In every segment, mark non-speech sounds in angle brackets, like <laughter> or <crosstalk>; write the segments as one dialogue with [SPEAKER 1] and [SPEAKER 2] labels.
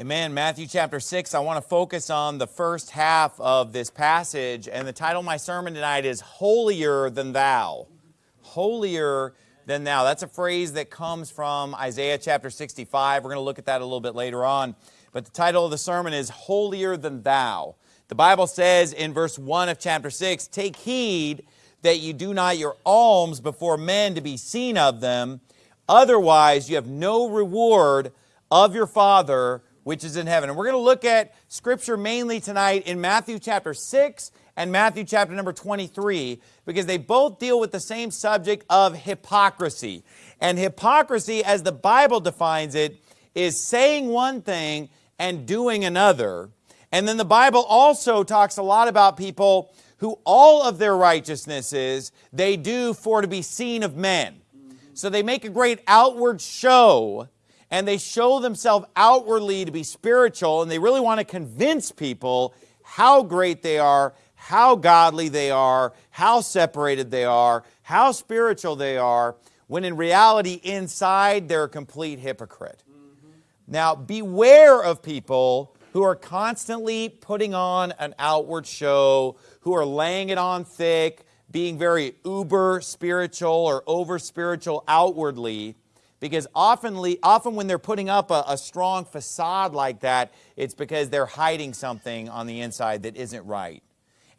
[SPEAKER 1] Amen. Matthew chapter 6, I want to focus on the first half of this passage, and the title of my sermon tonight is Holier Than Thou. Holier than Thou. That's a phrase that comes from Isaiah chapter 65. We're going to look at that a little bit later on. But the title of the sermon is Holier Than Thou. The Bible says in verse 1 of chapter 6, Take heed that you do not your alms before men to be seen of them, otherwise you have no reward of your Father which is in heaven. And we're going to look at scripture mainly tonight in Matthew chapter 6 and Matthew chapter number 23 because they both deal with the same subject of hypocrisy. And hypocrisy, as the Bible defines it, is saying one thing and doing another. And then the Bible also talks a lot about people who all of their righteousnesses they do for to be seen of men. So they make a great outward show and they show themselves outwardly to be spiritual and they really want to convince people how great they are, how godly they are, how separated they are, how spiritual they are, when in reality, inside, they're a complete hypocrite. Mm-hmm. Now, beware of people who are constantly putting on an outward show, who are laying it on thick, being very uber spiritual or over spiritual outwardly, because often, often when they're putting up a, a strong facade like that, it's because they're hiding something on the inside that isn't right.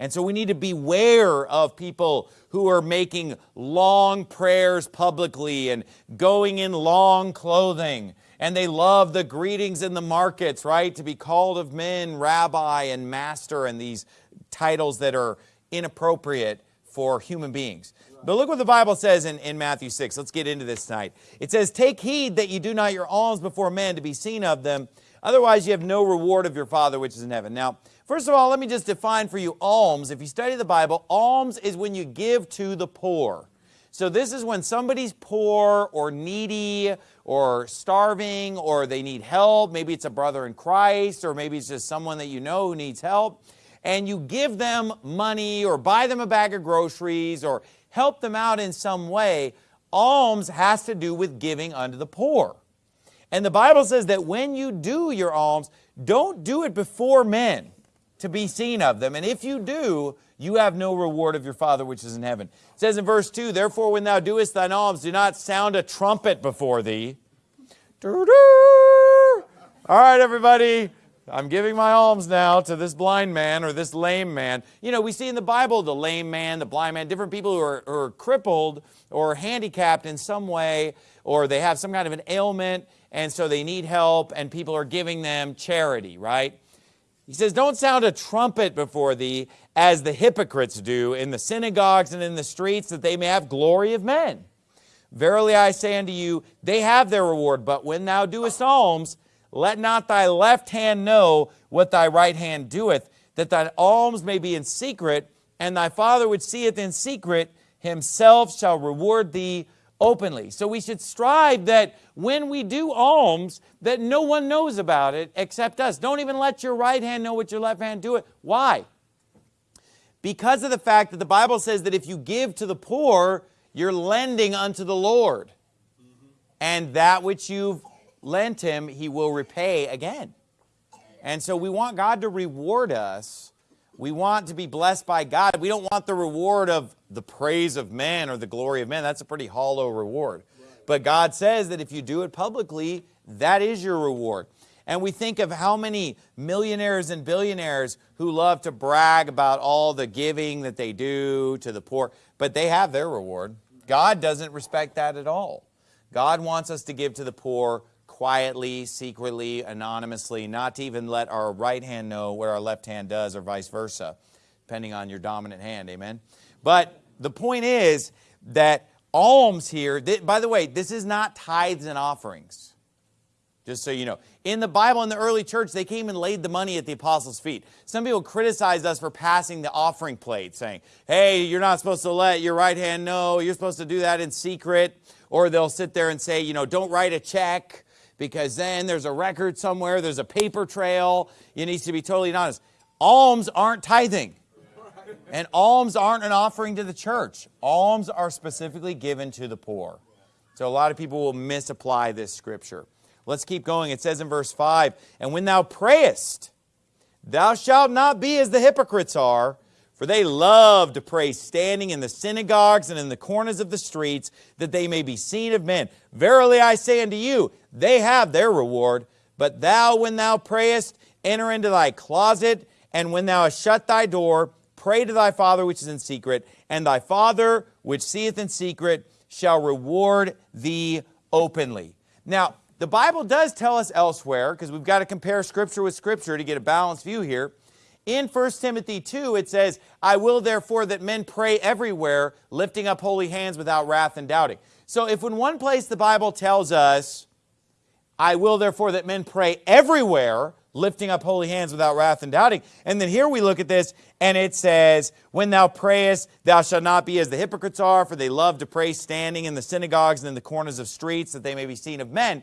[SPEAKER 1] And so we need to beware of people who are making long prayers publicly and going in long clothing. And they love the greetings in the markets, right? To be called of men, rabbi and master, and these titles that are inappropriate for human beings. But look what the Bible says in, in Matthew 6. Let's get into this tonight. It says, Take heed that you do not your alms before men to be seen of them. Otherwise, you have no reward of your Father which is in heaven. Now, first of all, let me just define for you alms. If you study the Bible, alms is when you give to the poor. So this is when somebody's poor or needy or starving or they need help. Maybe it's a brother in Christ or maybe it's just someone that you know who needs help. And you give them money or buy them a bag of groceries or help them out in some way, alms has to do with giving unto the poor. And the Bible says that when you do your alms, don't do it before men to be seen of them. And if you do, you have no reward of your Father which is in heaven. It says in verse 2, Therefore when thou doest thine alms, do not sound a trumpet before thee. All right, everybody. I'm giving my alms now to this blind man or this lame man. You know, we see in the Bible the lame man, the blind man, different people who are, who are crippled or handicapped in some way, or they have some kind of an ailment, and so they need help, and people are giving them charity, right? He says, Don't sound a trumpet before thee, as the hypocrites do in the synagogues and in the streets, that they may have glory of men. Verily I say unto you, they have their reward, but when thou doest alms, let not thy left hand know what thy right hand doeth, that thine alms may be in secret, and thy Father which seeth in secret himself shall reward thee openly. So we should strive that when we do alms, that no one knows about it except us. Don't even let your right hand know what your left hand doeth. Why? Because of the fact that the Bible says that if you give to the poor, you're lending unto the Lord. Mm-hmm. And that which you've lent him, he will repay again. And so we want God to reward us. We want to be blessed by God. We don't want the reward of the praise of men or the glory of men. That's a pretty hollow reward. But God says that if you do it publicly, that is your reward. And we think of how many millionaires and billionaires who love to brag about all the giving that they do to the poor, but they have their reward. God doesn't respect that at all. God wants us to give to the poor quietly, secretly, anonymously, not to even let our right hand know what our left hand does or vice versa, depending on your dominant hand, amen? But the point is that alms here, by the way, this is not tithes and offerings, just so you know. In the Bible, in the early church, they came and laid the money at the apostles' feet. Some people criticized us for passing the offering plate, saying, hey, you're not supposed to let your right hand know, you're supposed to do that in secret. Or they'll sit there and say, you know, don't write a check because then there's a record somewhere, there's a paper trail. It needs to be totally honest. Alms aren't tithing. And alms aren't an offering to the church. Alms are specifically given to the poor. So a lot of people will misapply this scripture. Let's keep going. It says in verse 5, And when thou prayest, thou shalt not be as the hypocrites are, for they love to pray standing in the synagogues and in the corners of the streets, that they may be seen of men. Verily I say unto you, they have their reward. But thou, when thou prayest, enter into thy closet, and when thou hast shut thy door, pray to thy Father which is in secret, and thy Father which seeth in secret shall reward thee openly. Now, the Bible does tell us elsewhere, because we've got to compare Scripture with Scripture to get a balanced view here. In 1 Timothy 2, it says, I will therefore that men pray everywhere, lifting up holy hands without wrath and doubting. So if in one place the Bible tells us, I will therefore that men pray everywhere, lifting up holy hands without wrath and doubting. And then here we look at this, and it says, When thou prayest, thou shalt not be as the hypocrites are, for they love to pray standing in the synagogues and in the corners of streets, that they may be seen of men.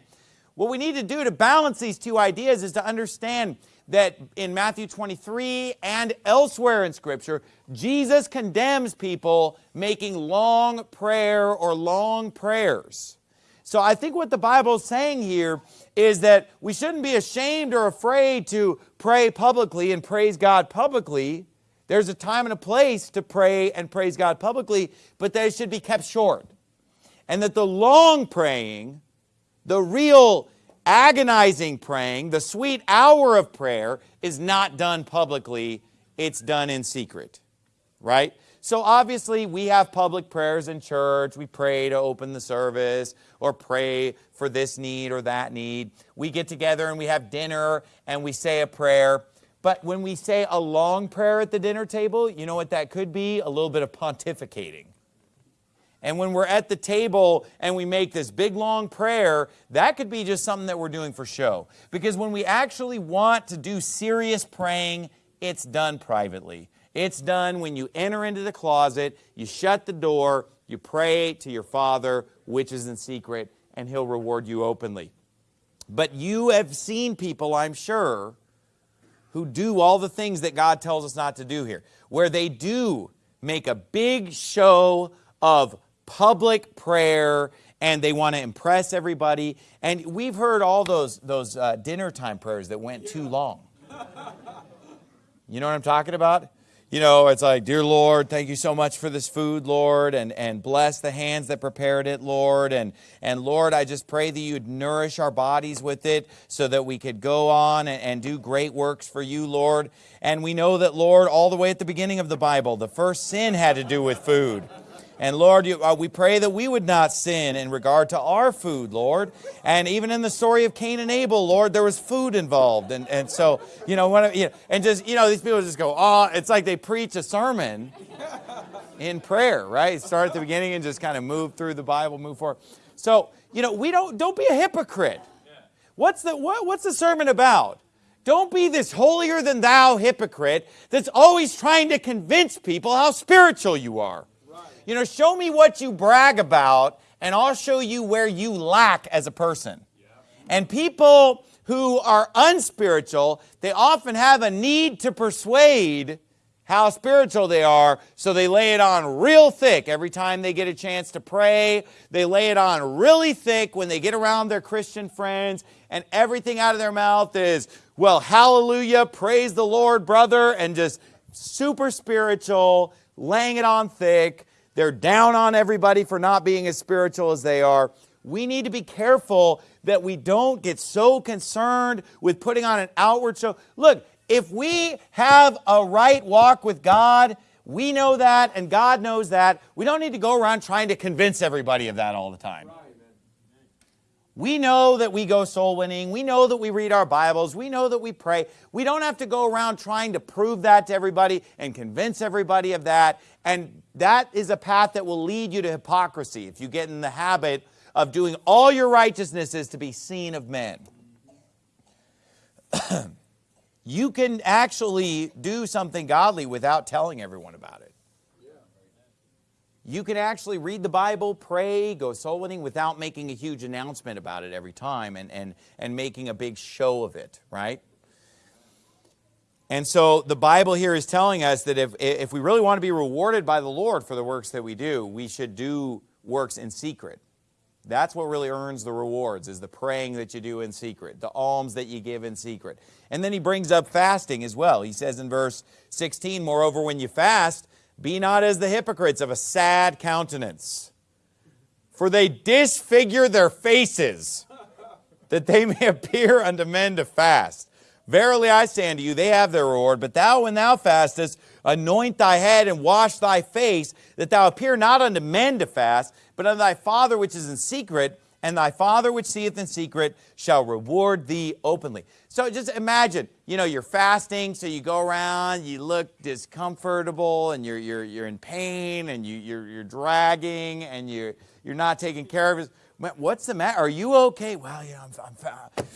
[SPEAKER 1] What we need to do to balance these two ideas is to understand that in Matthew 23 and elsewhere in Scripture, Jesus condemns people making long prayer or long prayers. So I think what the Bible is saying here is that we shouldn't be ashamed or afraid to pray publicly and praise God publicly. There's a time and a place to pray and praise God publicly, but that it should be kept short. And that the long praying, the real agonizing praying, the sweet hour of prayer is not done publicly, it's done in secret, right? So obviously we have public prayers in church. We pray to open the service or pray for this need or that need. We get together and we have dinner and we say a prayer. But when we say a long prayer at the dinner table, you know what that could be? A little bit of pontificating. And when we're at the table and we make this big long prayer, that could be just something that we're doing for show. Because when we actually want to do serious praying, it's done privately. It's done when you enter into the closet, you shut the door, you pray to your Father, which is in secret, and He'll reward you openly. But you have seen people, I'm sure, who do all the things that God tells us not to do here, where they do make a big show of public prayer and they want to impress everybody. And we've heard all those, those uh, dinner time prayers that went too long. You know what I'm talking about? You know, it's like, Dear Lord, thank you so much for this food, Lord, and, and bless the hands that prepared it, Lord. And, and Lord, I just pray that you'd nourish our bodies with it so that we could go on and, and do great works for you, Lord. And we know that, Lord, all the way at the beginning of the Bible, the first sin had to do with food. And Lord, you, uh, we pray that we would not sin in regard to our food, Lord. And even in the story of Cain and Abel, Lord, there was food involved. And, and so, you know, when, you know, and just, you know, these people just go, oh, it's like they preach a sermon in prayer, right? Start at the beginning and just kind of move through the Bible, move forward. So, you know, we don't, don't be a hypocrite. What's the, what, what's the sermon about? Don't be this holier than thou hypocrite that's always trying to convince people how spiritual you are. You know, show me what you brag about, and I'll show you where you lack as a person. And people who are unspiritual, they often have a need to persuade how spiritual they are, so they lay it on real thick every time they get a chance to pray. They lay it on really thick when they get around their Christian friends, and everything out of their mouth is, well, hallelujah, praise the Lord, brother, and just super spiritual, laying it on thick. They're down on everybody for not being as spiritual as they are. We need to be careful that we don't get so concerned with putting on an outward show. Look, if we have a right walk with God, we know that and God knows that. We don't need to go around trying to convince everybody of that all the time. We know that we go soul winning. We know that we read our Bibles. We know that we pray. We don't have to go around trying to prove that to everybody and convince everybody of that. And that is a path that will lead you to hypocrisy if you get in the habit of doing all your righteousnesses to be seen of men. <clears throat> you can actually do something godly without telling everyone about it. You can actually read the Bible, pray, go soul winning without making a huge announcement about it every time and, and, and making a big show of it, right? And so the Bible here is telling us that if, if we really want to be rewarded by the Lord for the works that we do, we should do works in secret. That's what really earns the rewards, is the praying that you do in secret, the alms that you give in secret. And then he brings up fasting as well. He says in verse 16, Moreover, when you fast, be not as the hypocrites of a sad countenance, for they disfigure their faces, that they may <laughs> appear unto men to fast. Verily I say unto you, they have their reward. But thou, when thou fastest, anoint thy head and wash thy face, that thou appear not unto men to fast, but unto thy Father which is in secret, and thy Father which seeth in secret shall reward thee openly. So just imagine, you know, you're fasting, so you go around, you look discomfortable, and you're, you're, you're in pain, and you, you're, you're dragging, and you're, you're not taking care of it. What's the matter? Are you okay? Well, yeah, I'm, I'm fine.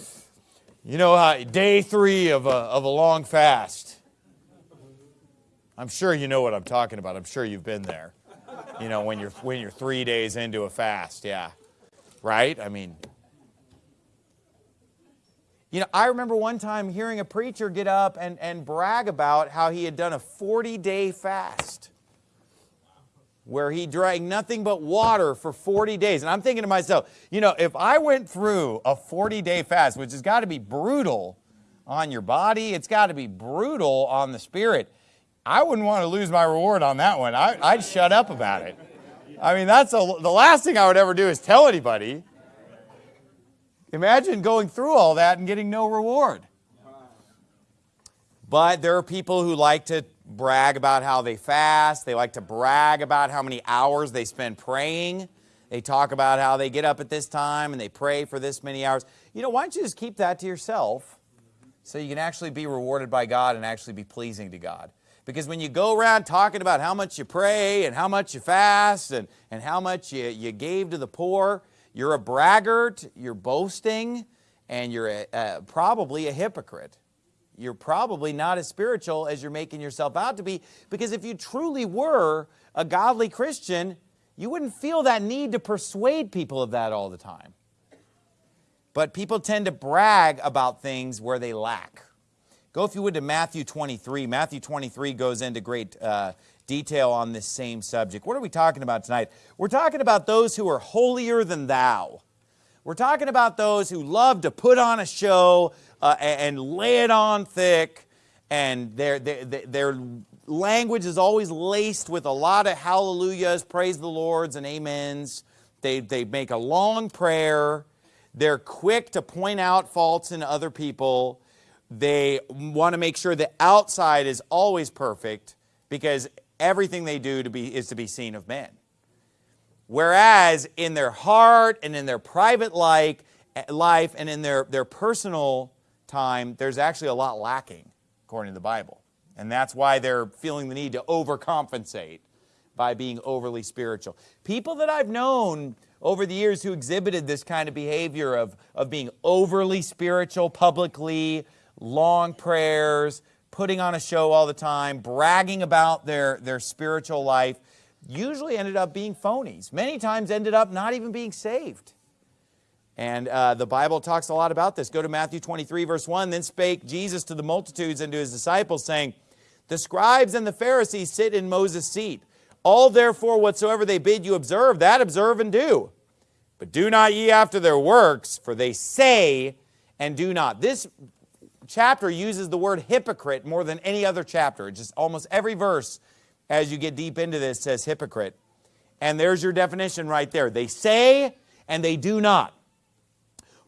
[SPEAKER 1] You know, uh, day three of a, of a long fast. I'm sure you know what I'm talking about. I'm sure you've been there. You know, when you're, when you're three days into a fast, yeah. Right? I mean, you know, I remember one time hearing a preacher get up and, and brag about how he had done a 40-day fast where he drank nothing but water for 40 days. And I'm thinking to myself, you know, if I went through a 40-day fast, which has got to be brutal on your body, it's got to be brutal on the spirit, I wouldn't want to lose my reward on that one. I, would shut up about it. I mean, that's a, the last thing I would ever do is tell anybody. Imagine going through all that and getting no reward. But there are people who like to brag about how they fast. They like to brag about how many hours they spend praying. They talk about how they get up at this time and they pray for this many hours. You know, why don't you just keep that to yourself so you can actually be rewarded by God and actually be pleasing to God? Because when you go around talking about how much you pray and how much you fast and, and how much you, you gave to the poor, you're a braggart, you're boasting, and you're a, uh, probably a hypocrite you're probably not as spiritual as you're making yourself out to be because if you truly were a godly Christian, you wouldn't feel that need to persuade people of that all the time. But people tend to brag about things where they lack. Go, if you would, to Matthew 23. Matthew 23 goes into great uh, detail on this same subject. What are we talking about tonight? We're talking about those who are holier than thou. We're talking about those who love to put on a show, uh, and lay it on thick. And their, their, their language is always laced with a lot of hallelujahs, praise the Lords, and amens. They, they make a long prayer. They're quick to point out faults in other people. They want to make sure the outside is always perfect because everything they do to be, is to be seen of men. Whereas in their heart and in their private life, eh, life and in their, their personal time, there's actually a lot lacking, according to the Bible. And that's why they're feeling the need to overcompensate by being overly spiritual. People that I've known over the years who exhibited this kind of behavior of, of being overly spiritual publicly, long prayers, putting on a show all the time, bragging about their, their spiritual life, usually ended up being phonies. Many times ended up not even being saved. And uh, the Bible talks a lot about this. Go to Matthew 23, verse 1. Then spake Jesus to the multitudes and to his disciples, saying, The scribes and the Pharisees sit in Moses' seat. All therefore whatsoever they bid you observe, that observe and do. But do not ye after their works, for they say and do not. This chapter uses the word hypocrite more than any other chapter. Just almost every verse as you get deep into this says hypocrite. And there's your definition right there. They say and they do not.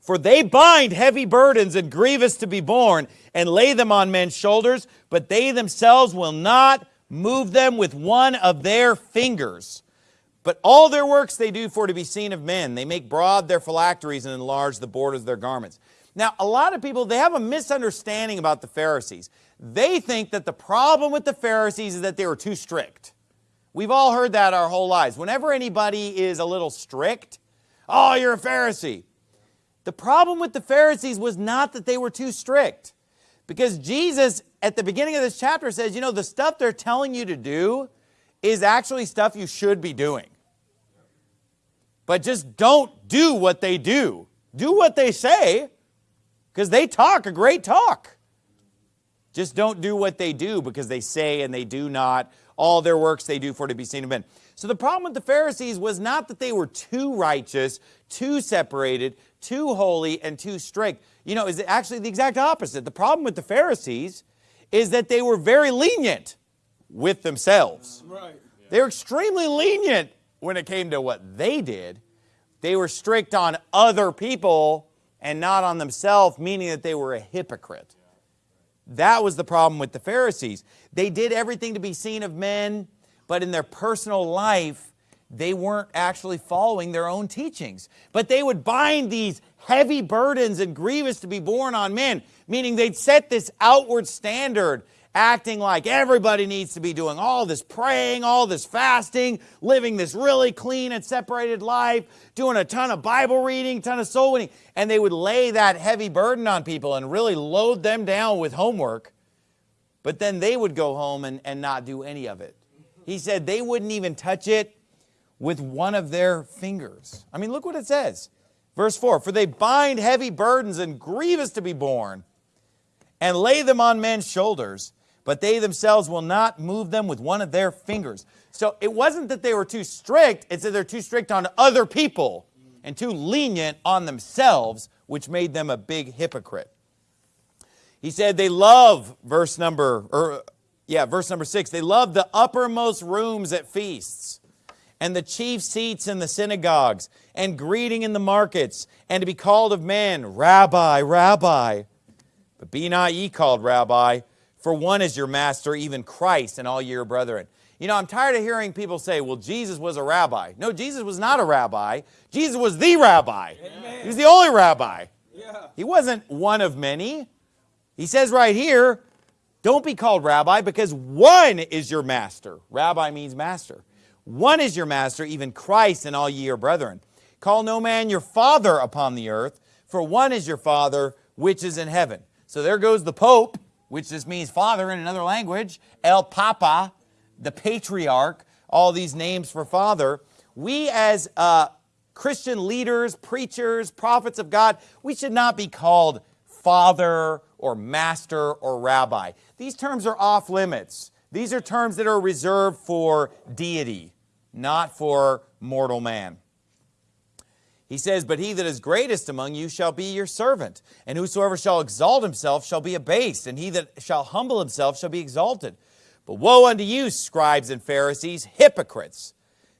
[SPEAKER 1] For they bind heavy burdens and grievous to be borne, and lay them on men's shoulders, but they themselves will not move them with one of their fingers. But all their works they do for to be seen of men. They make broad their phylacteries and enlarge the borders of their garments. Now, a lot of people, they have a misunderstanding about the Pharisees. They think that the problem with the Pharisees is that they were too strict. We've all heard that our whole lives. Whenever anybody is a little strict, oh, you're a Pharisee. The problem with the Pharisees was not that they were too strict. Because Jesus, at the beginning of this chapter, says, you know, the stuff they're telling you to do is actually stuff you should be doing. But just don't do what they do. Do what they say, because they talk a great talk. Just don't do what they do because they say and they do not. All their works they do for to be seen of men. So the problem with the Pharisees was not that they were too righteous, too separated, too holy, and too strict. You know, is actually the exact opposite. The problem with the Pharisees is that they were very lenient with themselves.
[SPEAKER 2] Right.
[SPEAKER 1] They were extremely lenient when it came to what they did. They were strict on other people and not on themselves, meaning that they were a hypocrite. That was the problem with the Pharisees. They did everything to be seen of men, but in their personal life, they weren't actually following their own teachings. But they would bind these heavy burdens and grievous to be borne on men, meaning they'd set this outward standard acting like everybody needs to be doing all this praying, all this fasting, living this really clean and separated life, doing a ton of Bible reading, ton of soul winning. And they would lay that heavy burden on people and really load them down with homework. But then they would go home and, and not do any of it. He said they wouldn't even touch it with one of their fingers. I mean, look what it says. Verse 4 For they bind heavy burdens and grievous to be borne, and lay them on men's shoulders, but they themselves will not move them with one of their fingers. So it wasn't that they were too strict, it's that they're too strict on other people and too lenient on themselves, which made them a big hypocrite. He said they love, verse number, or yeah, verse number six, they love the uppermost rooms at feasts and the chief seats in the synagogues and greeting in the markets and to be called of men, Rabbi, Rabbi. But be not ye called Rabbi, for one is your master, even Christ, and all your brethren. You know, I'm tired of hearing people say, well, Jesus was a rabbi. No, Jesus was not a rabbi. Jesus was the rabbi. Amen. He was the only rabbi. Yeah. He wasn't one of many. He says right here, don't be called rabbi because one is your master. Rabbi means master. One is your master, even Christ and all ye are brethren. Call no man your father upon the earth, for one is your father which is in heaven. So there goes the Pope which just means father in another language, El Papa, the patriarch, all these names for father. We as uh, Christian leaders, preachers, prophets of God, we should not be called father or master or rabbi. These terms are off limits. These are terms that are reserved for deity, not for mortal man. He says, But he that is greatest among you shall be your servant, and whosoever shall exalt himself shall be abased, and he that shall humble himself shall be exalted. But woe unto you, scribes and Pharisees, hypocrites!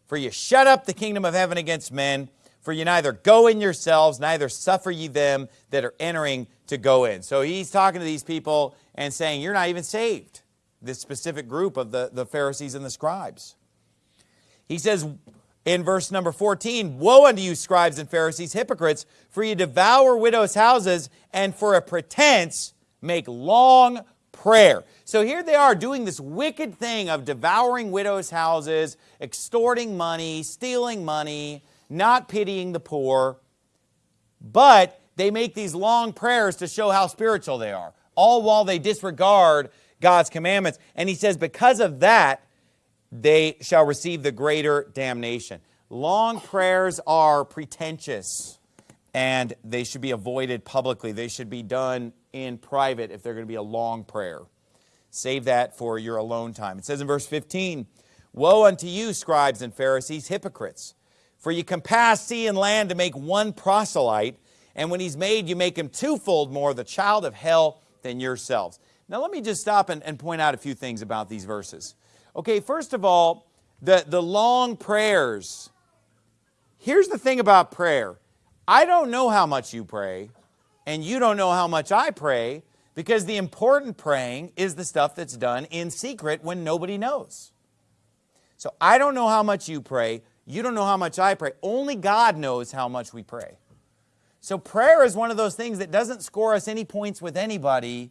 [SPEAKER 1] For you shut up the kingdom of heaven against men, for you neither go in yourselves, neither suffer ye them that are entering to go in. So he's talking to these people and saying, You're not even saved, this specific group of the, the Pharisees and the scribes. He says, in verse number 14, Woe unto you, scribes and Pharisees, hypocrites, for you devour widows' houses, and for a pretense make long prayer. So here they are doing this wicked thing of devouring widows' houses, extorting money, stealing money, not pitying the poor. But they make these long prayers to show how spiritual they are, all while they disregard God's commandments. And he says, because of that, they shall receive the greater damnation. Long prayers are pretentious and they should be avoided publicly. They should be done in private if they're going to be a long prayer. Save that for your alone time. It says in verse 15, Woe unto you, scribes and Pharisees, hypocrites! For you compass sea and land to make one proselyte, and when he's made, you make him twofold more the child of hell than yourselves. Now let me just stop and, and point out a few things about these verses. Okay, first of all, the, the long prayers. Here's the thing about prayer. I don't know how much you pray, and you don't know how much I pray, because the important praying is the stuff that's done in secret when nobody knows. So I don't know how much you pray. You don't know how much I pray. Only God knows how much we pray. So prayer is one of those things that doesn't score us any points with anybody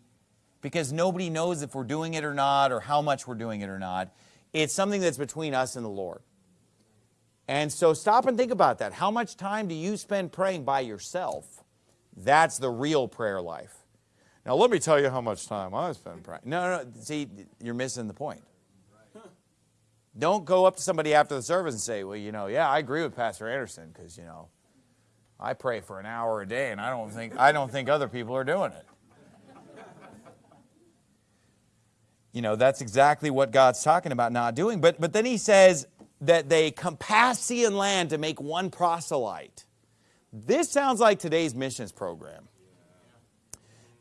[SPEAKER 1] because nobody knows if we're doing it or not or how much we're doing it or not. It's something that's between us and the Lord. And so stop and think about that. How much time do you spend praying by yourself? That's the real prayer life. Now, let me tell you how much time I spend praying. No, no, see, you're missing the point. Don't go up to somebody after the service and say, well, you know, yeah, I agree with Pastor Anderson because, you know, I pray for an hour a day and I don't think, I don't think other people are doing it. You know, that's exactly what God's talking about not doing. But, but then he says that they compass sea and land to make one proselyte. This sounds like today's missions program.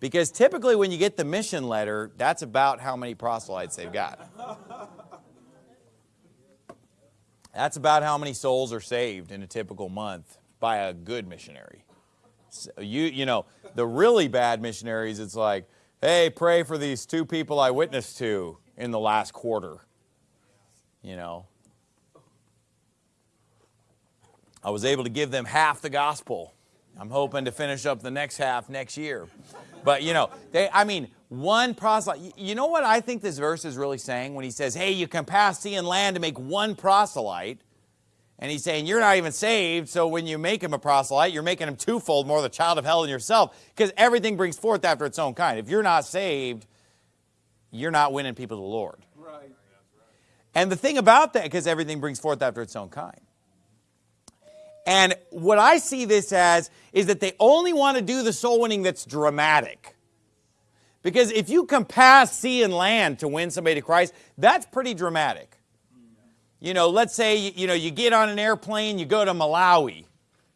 [SPEAKER 1] Because typically when you get the mission letter, that's about how many proselytes they've got. That's about how many souls are saved in a typical month by a good missionary. So you, you know, the really bad missionaries, it's like, hey, pray for these two people I witnessed to in the last quarter. You know, I was able to give them half the gospel. I'm hoping to finish up the next half next year. But you know, they, I mean, one proselyte. You know what I think this verse is really saying when he says, hey, you can pass sea and land to make one proselyte. And he's saying, you're not even saved, so when you make him a proselyte, you're making him twofold more the child of hell than yourself, because everything brings forth after its own kind. If you're not saved, you're not winning people to the Lord. Right. And the thing about that, because everything brings forth after its own kind. And what I see this as is that they only want to do the soul winning that's dramatic. Because if you can pass sea and land to win somebody to Christ, that's pretty dramatic. You know, let's say, you know, you get on an airplane, you go to Malawi.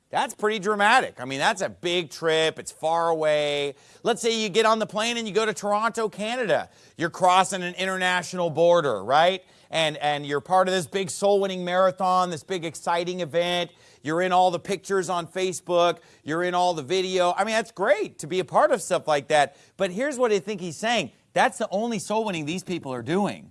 [SPEAKER 1] That's pretty dramatic. I mean, that's a big trip. It's far away. Let's say you get on the plane and you go to Toronto, Canada. You're crossing an international border, right? And, and you're part of this big soul winning marathon, this big exciting event. You're in all the pictures on Facebook. You're in all the video. I mean, that's great to be a part of stuff like that. But here's what I think he's saying. That's the only soul winning these people are doing.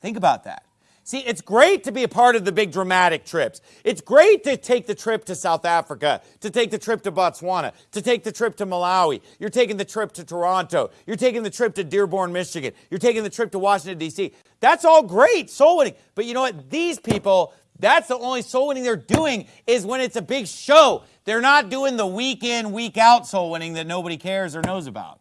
[SPEAKER 1] Think about that. See, it's great to be a part of the big dramatic trips. It's great to take the trip to South Africa, to take the trip to Botswana, to take the trip to Malawi. You're taking the trip to Toronto. You're taking the trip to Dearborn, Michigan. You're taking the trip to Washington, D.C. That's all great, soul winning. But you know what? These people, that's the only soul winning they're doing is when it's a big show. They're not doing the week in, week out soul winning that nobody cares or knows about.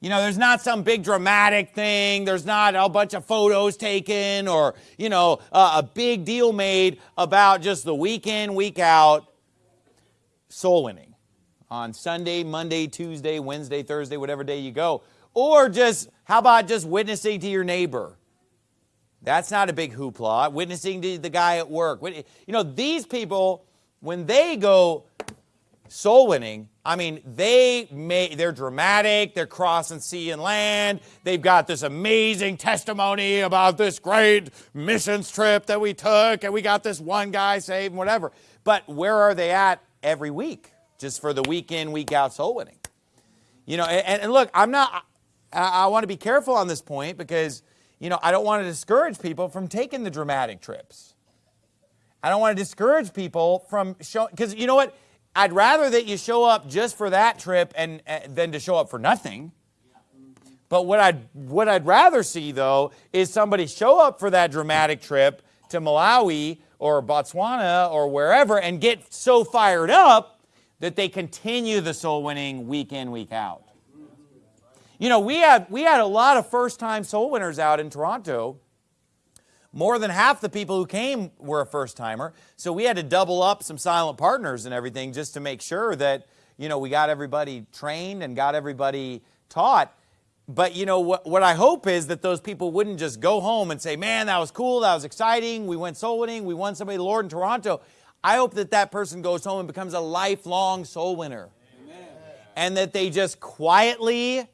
[SPEAKER 1] You know, there's not some big dramatic thing. There's not a bunch of photos taken or, you know, uh, a big deal made about just the week in, week out soul winning on Sunday, Monday, Tuesday, Wednesday, Thursday, whatever day you go. Or just, how about just witnessing to your neighbor? That's not a big hoopla. Witnessing to the guy at work. You know, these people, when they go soul winning, I mean, they may, they're dramatic, they're crossing sea and land, they've got this amazing testimony about this great missions trip that we took, and we got this one guy saved, and whatever. But where are they at every week? Just for the week in, week out soul winning. You know, and, and look, I'm not, I, I want to be careful on this point because, you know, I don't want to discourage people from taking the dramatic trips. I don't want to discourage people from showing, because you know what? I'd rather that you show up just for that trip and, uh, than to show up for nothing. But what I'd, what I'd rather see, though, is somebody show up for that dramatic trip to Malawi or Botswana or wherever and get so fired up that they continue the soul winning week in, week out. You know, we had, we had a lot of first time soul winners out in Toronto more than half the people who came were a first timer. So we had to double up some silent partners and everything just to make sure that, you know, we got everybody trained and got everybody taught. But, you know, what, what I hope is that those people wouldn't just go home and say, man, that was cool, that was exciting, we went soul winning, we won somebody the Lord in Toronto. I hope that that person goes home and becomes a lifelong soul winner. Amen. And that they just quietly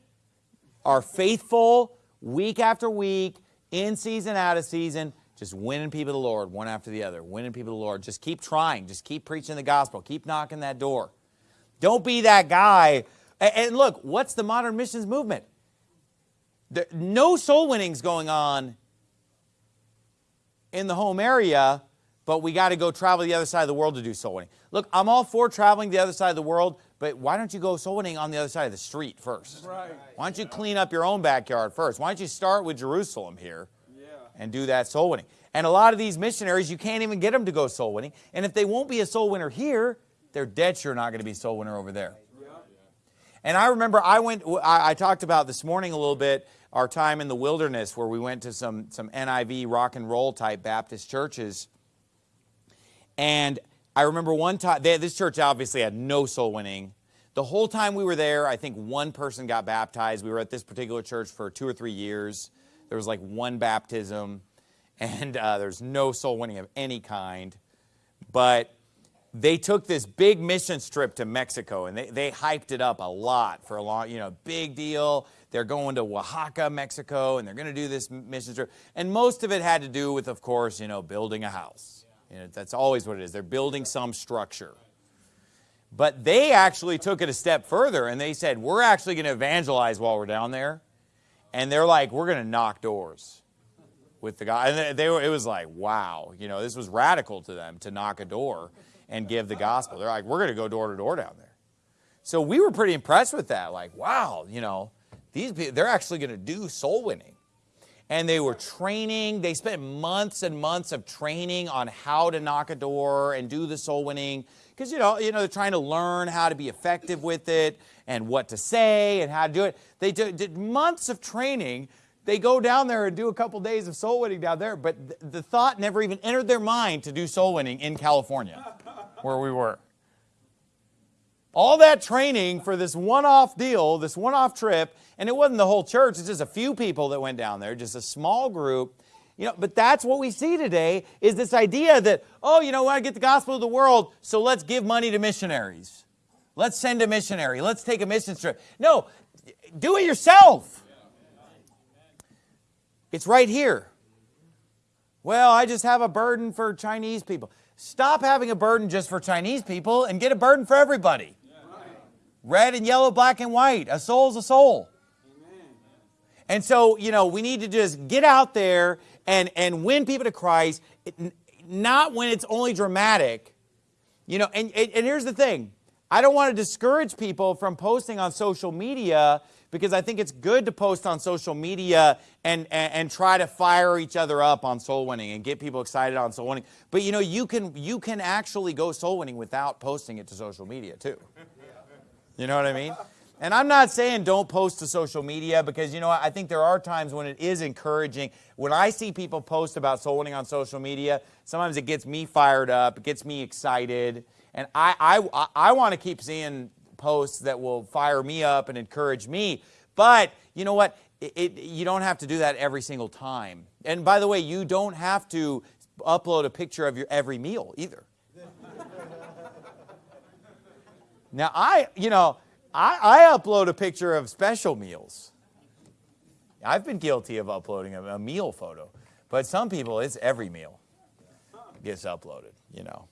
[SPEAKER 1] are faithful week after week in season, out of season, just winning people to the Lord one after the other, winning people to the Lord. Just keep trying. Just keep preaching the gospel. Keep knocking that door. Don't be that guy. And look, what's the modern missions movement? No soul winnings going on in the home area, but we got to go travel the other side of the world to do soul winning. Look, I'm all for traveling the other side of the world, but why don't you go soul winning on the other side of the street first? Right. Why don't you clean up your own backyard first? Why don't you start with Jerusalem here yeah. and do that soul winning? And a lot of these missionaries, you can't even get them to go soul winning. And if they won't be a soul winner here, they're dead sure not going to be a soul winner over there. Yeah. And I remember I went, I, I talked about this morning a little bit our time in the wilderness where we went to some, some NIV rock and roll type Baptist churches. And I remember one time, they, this church obviously had no soul winning. The whole time we were there, I think one person got baptized. We were at this particular church for two or three years. There was like one baptism. and uh, there's no soul winning of any kind. But they took this big mission trip to Mexico and they, they hyped it up a lot for a long, you know, big deal. They're going to Oaxaca, Mexico, and they're going to do this mission trip. And most of it had to do with, of course, you know, building a house. You know, that's always what it is. They're building some structure. But they actually took it a step further and they said, we're actually going to evangelize while we're down there. And they're like, we're going to knock doors with the guy. And they were, it was like, wow, you know, this was radical to them to knock a door and give the gospel. They're like, we're going to go door to door down there. So we were pretty impressed with that. Like, wow, you know, these people, they're actually going to do soul winning. And they were training. They spent months and months of training on how to knock a door and do the soul winning. Because, you know, you know, they're trying to learn how to be effective with it and what to say and how to do it. They did months of training they go down there and do a couple days of soul winning down there, but th the thought never even entered their mind to do soul winning in California, where we were. All that training for this one-off deal, this one-off trip, and it wasn't the whole church, it's just a few people that went down there, just a small group. You know, but that's what we see today is this idea that, oh, you know, want get the gospel to the world, so let's give money to missionaries. Let's send a missionary. Let's take a mission trip. No, do it yourself. It's right here. Well, I just have a burden for Chinese people. Stop having a burden just for Chinese people and get a burden for everybody. Red and yellow, black and white. A soul's a soul. And so, you know, we need to just get out there and, and win people to Christ, not when it's only dramatic. You know, and, and, and here's the thing. I don't want to discourage people from posting on social media because I think it's good to post on social media and, and, and, try to fire each other up on soul winning and get people excited on soul winning. But you know, you can, you can actually go soul winning without posting it to social media too. You know what I mean? And I'm not saying don't post to social media because, you know, I think there are times when it is encouraging. When I see people post about soul winning on social media, sometimes it gets me fired up, it gets me excited. And I, I, I want to keep seeing posts that will fire me up and encourage me. But you know what? It, it, you don't have to do that every single time. And by the way, you don't have to upload a picture of your every meal either. Now, I, you know, I, I, upload a picture of special meals. I've been guilty of uploading a, a meal photo. But some people, it's every meal gets uploaded, you know.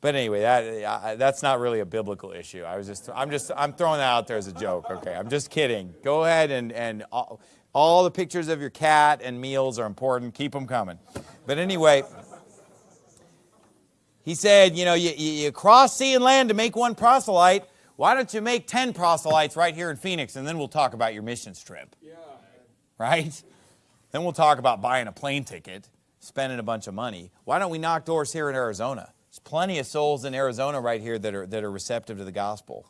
[SPEAKER 1] But anyway, that, that's not really a biblical issue. I was just, I'm just, I'm throwing that out there as a joke. Okay, I'm just kidding. Go ahead and, and all, all the pictures of your cat and meals are important. Keep them coming. But anyway, he said, you know, you, you cross sea and land to make one proselyte. Why don't you make 10 proselytes right here in Phoenix and then we'll talk about your missions trip. Yeah. Right? Then we'll talk about buying a plane ticket, spending a bunch of money. Why don't we knock doors here in Arizona? There's plenty of souls in Arizona right here that are, that are receptive to the gospel.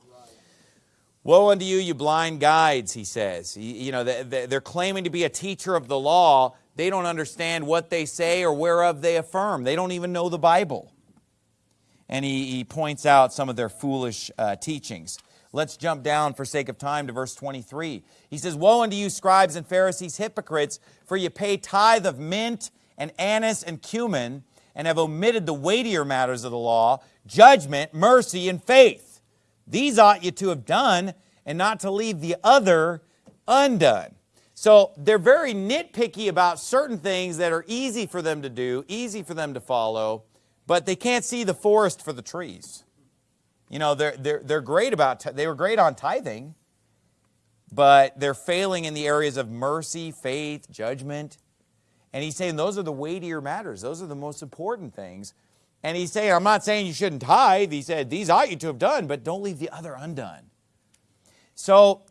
[SPEAKER 1] Woe unto you, you blind guides, he says. You know, they're claiming to be a teacher of the law. They don't understand what they say or whereof they affirm. They don't even know the Bible. And he, he points out some of their foolish uh, teachings. Let's jump down for sake of time to verse 23. He says, Woe unto you, scribes and Pharisees, hypocrites, for you pay tithe of mint and anise and cumin, and have omitted the weightier matters of the law, judgment, mercy, and faith. These ought you to have done, and not to leave the other undone. So they're very nitpicky about certain things that are easy for them to do, easy for them to follow, but they can't see the forest for the trees. You know, they're, they're, they're great about, they were great on tithing, but they're failing in the areas of mercy, faith, judgment, and he's saying those are the weightier matters. Those are the most important things. And he's saying, I'm not saying you shouldn't tithe. He said, these ought you to have done, but don't leave the other undone. So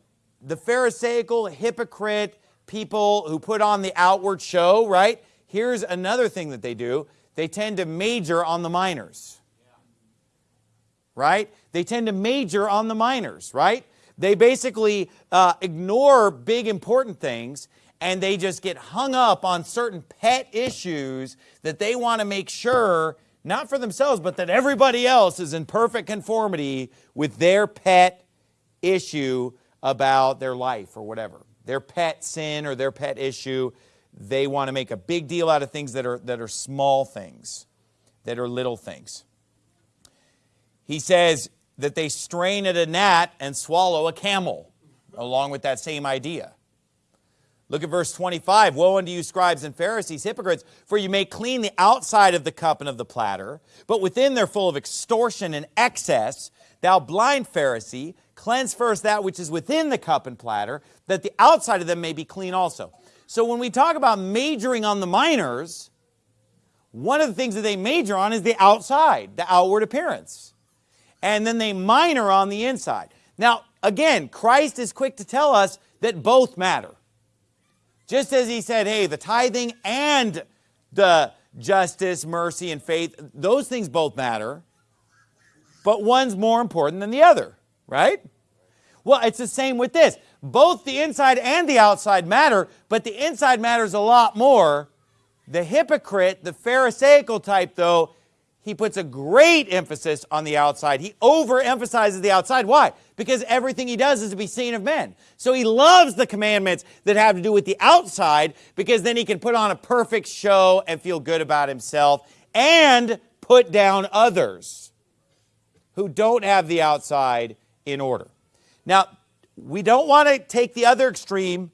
[SPEAKER 1] the Pharisaical, hypocrite people who put on the outward show, right? Here's another thing that they do. They tend to major on the minors. Right? They tend to major on the minors, right? They basically uh, ignore big important things and they just get hung up on certain pet issues that they want to make sure, not for themselves, but that everybody else is in perfect conformity with their pet issue about their life or whatever. Their pet sin or their pet issue. They want to make a big deal out of things that are, that are small things, that are little things. He says that they strain at a gnat and swallow a camel, along with that same idea. Look at verse 25. Woe unto you, scribes and Pharisees, hypocrites, for you may clean the outside of the cup and of the platter, but within they're full of extortion and excess. Thou blind Pharisee, cleanse first that which is within the cup and platter, that the outside of them may be clean also. So when we talk about majoring on the minors, one of the things that they major on is the outside, the outward appearance. And then they minor on the inside. Now, again, Christ is quick to tell us that both matter. Just as he said, hey, the tithing and the justice, mercy, and faith, those things both matter, but one's more important than the other, right? Well, it's the same with this. Both the inside and the outside matter, but the inside matters a lot more. The hypocrite, the Pharisaical type, though, he puts a great emphasis on the outside. He overemphasizes the outside. Why? Because everything he does is to be seen of men. So he loves the commandments that have to do with the outside because then he can put on a perfect show and feel good about himself and put down others who don't have the outside in order. Now, we don't want to take the other extreme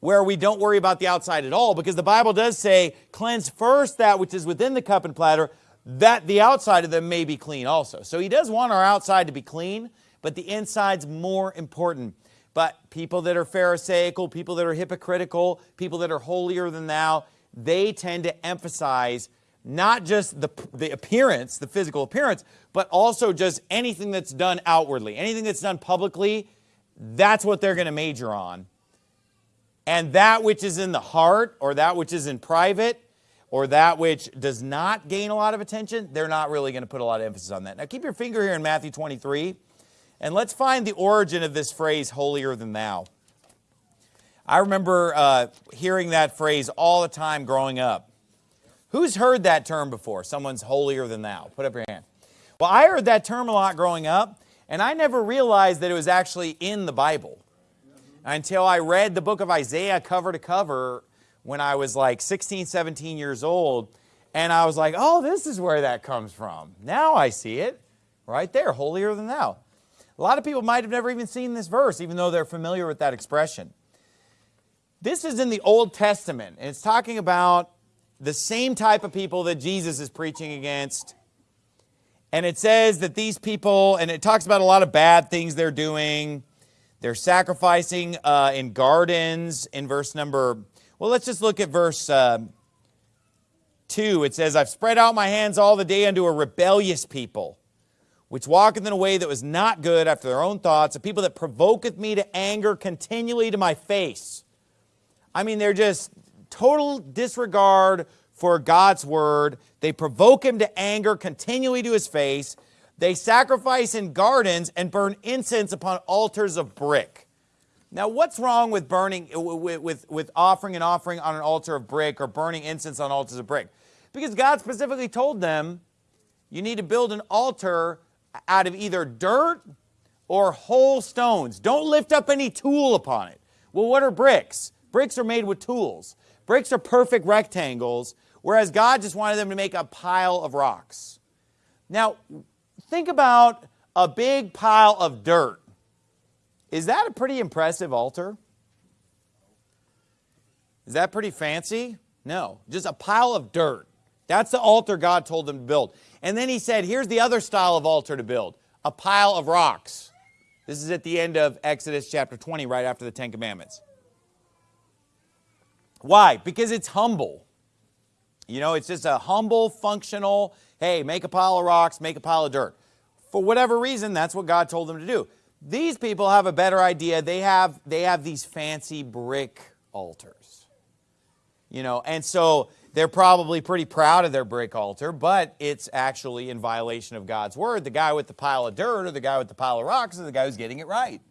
[SPEAKER 1] where we don't worry about the outside at all because the Bible does say, cleanse first that which is within the cup and platter, that the outside of them may be clean also. So he does want our outside to be clean, but the inside's more important. But people that are pharisaical, people that are hypocritical, people that are holier than thou, they tend to emphasize not just the, the appearance, the physical appearance, but also just anything that's done outwardly, anything that's done publicly, that's what they're going to major on. And that which is in the heart or that which is in private or that which does not gain a lot of attention, they're not really going to put a lot of emphasis on that. Now keep your finger here in Matthew 23 and let's find the origin of this phrase, holier than thou. I remember uh, hearing that phrase all the time growing up. Who's heard that term before? Someone's holier than thou. Put up your hand. Well, I heard that term a lot growing up, and I never realized that it was actually in the Bible until I read the book of Isaiah cover to cover when I was like 16, 17 years old. And I was like, oh, this is where that comes from. Now I see it right there, holier than thou. A lot of people might have never even seen this verse, even though they're familiar with that expression. This is in the Old Testament, and it's talking about the same type of people that Jesus is preaching against. And it says that these people, and it talks about a lot of bad things they're doing. They're sacrificing uh, in gardens in verse number well, let's just look at verse uh, 2. It says, I've spread out my hands all the day unto a rebellious people, which walketh in a way that was not good after their own thoughts, a people that provoketh me to anger continually to my face. I mean, they're just total disregard for God's word. They provoke him to anger continually to his face. They sacrifice in gardens and burn incense upon altars of brick. Now, what's wrong with burning, with, with, with offering an offering on an altar of brick or burning incense on altars of brick? Because God specifically told them, you need to build an altar out of either dirt or whole stones. Don't lift up any tool upon it. Well, what are bricks? Bricks are made with tools. Bricks are perfect rectangles, whereas God just wanted them to make a pile of rocks. Now, think about a big pile of dirt. Is that a pretty impressive altar? Is that pretty fancy? No, just a pile of dirt. That's the altar God told them to build. And then he said, here's the other style of altar to build, a pile of rocks. This is at the end of Exodus chapter 20, right after the Ten Commandments. Why? Because it's humble. You know, it's just a humble, functional, hey, make a pile of rocks, make a pile of dirt. For whatever reason, that's what God told them to do. These people have a better idea. They have, they have these fancy brick altars. You know, and so they're probably pretty proud of their brick altar, but it's actually in violation of God's word. The guy with the pile of dirt or the guy with the pile of rocks is the guy who's getting it right.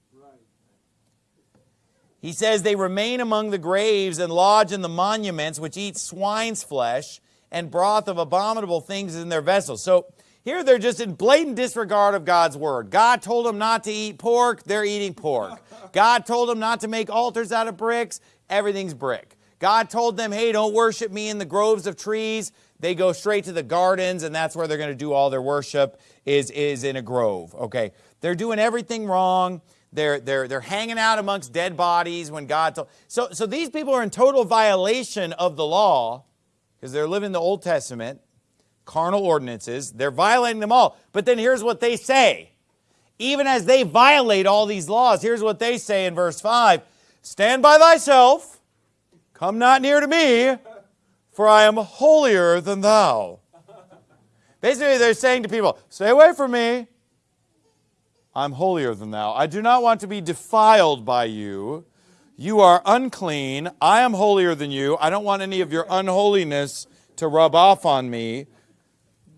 [SPEAKER 1] He says they remain among the graves and lodge in the monuments which eat swine's flesh and broth of abominable things in their vessels. So here they're just in blatant disregard of God's word. God told them not to eat pork, they're eating pork. <laughs> God told them not to make altars out of bricks, everything's brick. God told them, hey, don't worship me in the groves of trees. They go straight to the gardens, and that's where they're going to do all their worship is, is in a grove. Okay. They're doing everything wrong. They're, they're, they're hanging out amongst dead bodies when God told. So, so these people are in total violation of the law because they're living the Old Testament, carnal ordinances. They're violating them all. But then here's what they say. Even as they violate all these laws, here's what they say in verse 5 Stand by thyself, come not near to me, for I am holier than thou. Basically, they're saying to people, Stay away from me. I'm holier than thou. I do not want to be defiled by you. You are unclean. I am holier than you. I don't want any of your unholiness to rub off on me.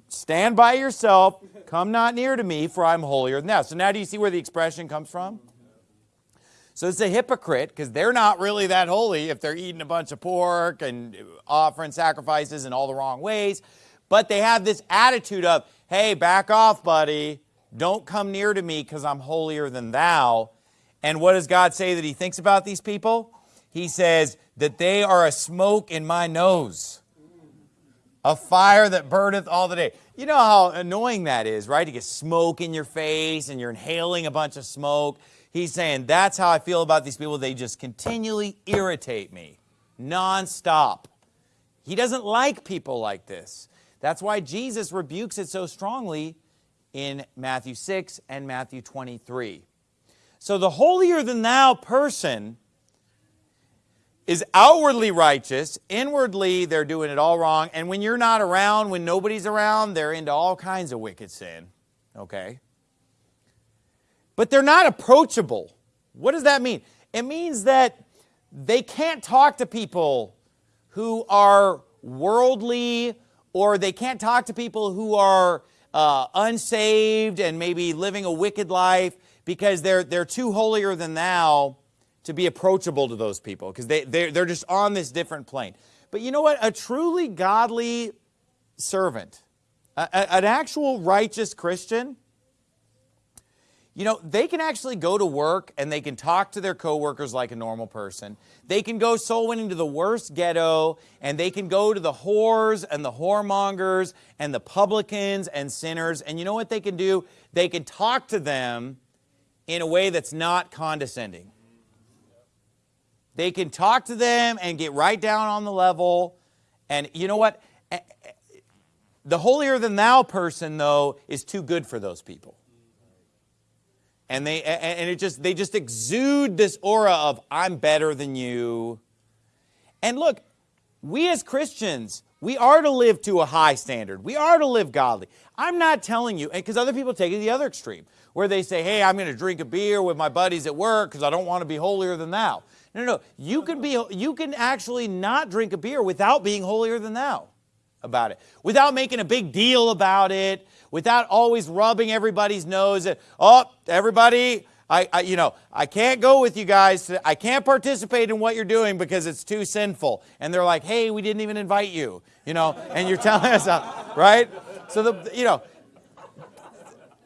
[SPEAKER 1] Stand by yourself. Come not near to me, for I'm holier than thou. So now do you see where the expression comes from? So it's a hypocrite because they're not really that holy if they're eating a bunch of pork and offering sacrifices in all the wrong ways. But they have this attitude of, hey, back off, buddy. Don't come near to me because I'm holier than thou. And what does God say that he thinks about these people? He says that they are a smoke in my nose, a fire that burneth all the day. You know how annoying that is, right? To get smoke in your face and you're inhaling a bunch of smoke. He's saying, that's how I feel about these people. They just continually irritate me, nonstop. He doesn't like people like this. That's why Jesus rebukes it so strongly in Matthew 6 and Matthew 23. So the holier than thou person is outwardly righteous, inwardly they're doing it all wrong, and when you're not around, when nobody's around, they're into all kinds of wicked sin, okay? But they're not approachable. What does that mean? It means that they can't talk to people who are worldly or they can't talk to people who are uh, unsaved and maybe living a wicked life because they're, they're too holier than thou to be approachable to those people because they, they're, they're just on this different plane. But you know what? A truly godly servant, a, a, an actual righteous Christian, you know, they can actually go to work and they can talk to their coworkers like a normal person. They can go soul winning to the worst ghetto and they can go to the whores and the whoremongers and the publicans and sinners. And you know what they can do? They can talk to them in a way that's not condescending. They can talk to them and get right down on the level. And you know what? The holier than thou person, though, is too good for those people and they and it just they just exude this aura of I'm better than you. And look, we as Christians, we are to live to a high standard. We are to live godly. I'm not telling you, because other people take it the other extreme, where they say, hey, I'm going to drink a beer with my buddies at work because I don't want to be holier than thou. No, no, no. You can, be, you can actually not drink a beer without being holier than thou about it, without making a big deal about it, without always rubbing everybody's nose. At, Oh, everybody, I, I, you know, I can't go with you guys. I can't participate in what you're doing because it's too sinful. And they're like, hey, we didn't even invite you, you know, and you're <laughs> telling us, uh, right? So the, you know,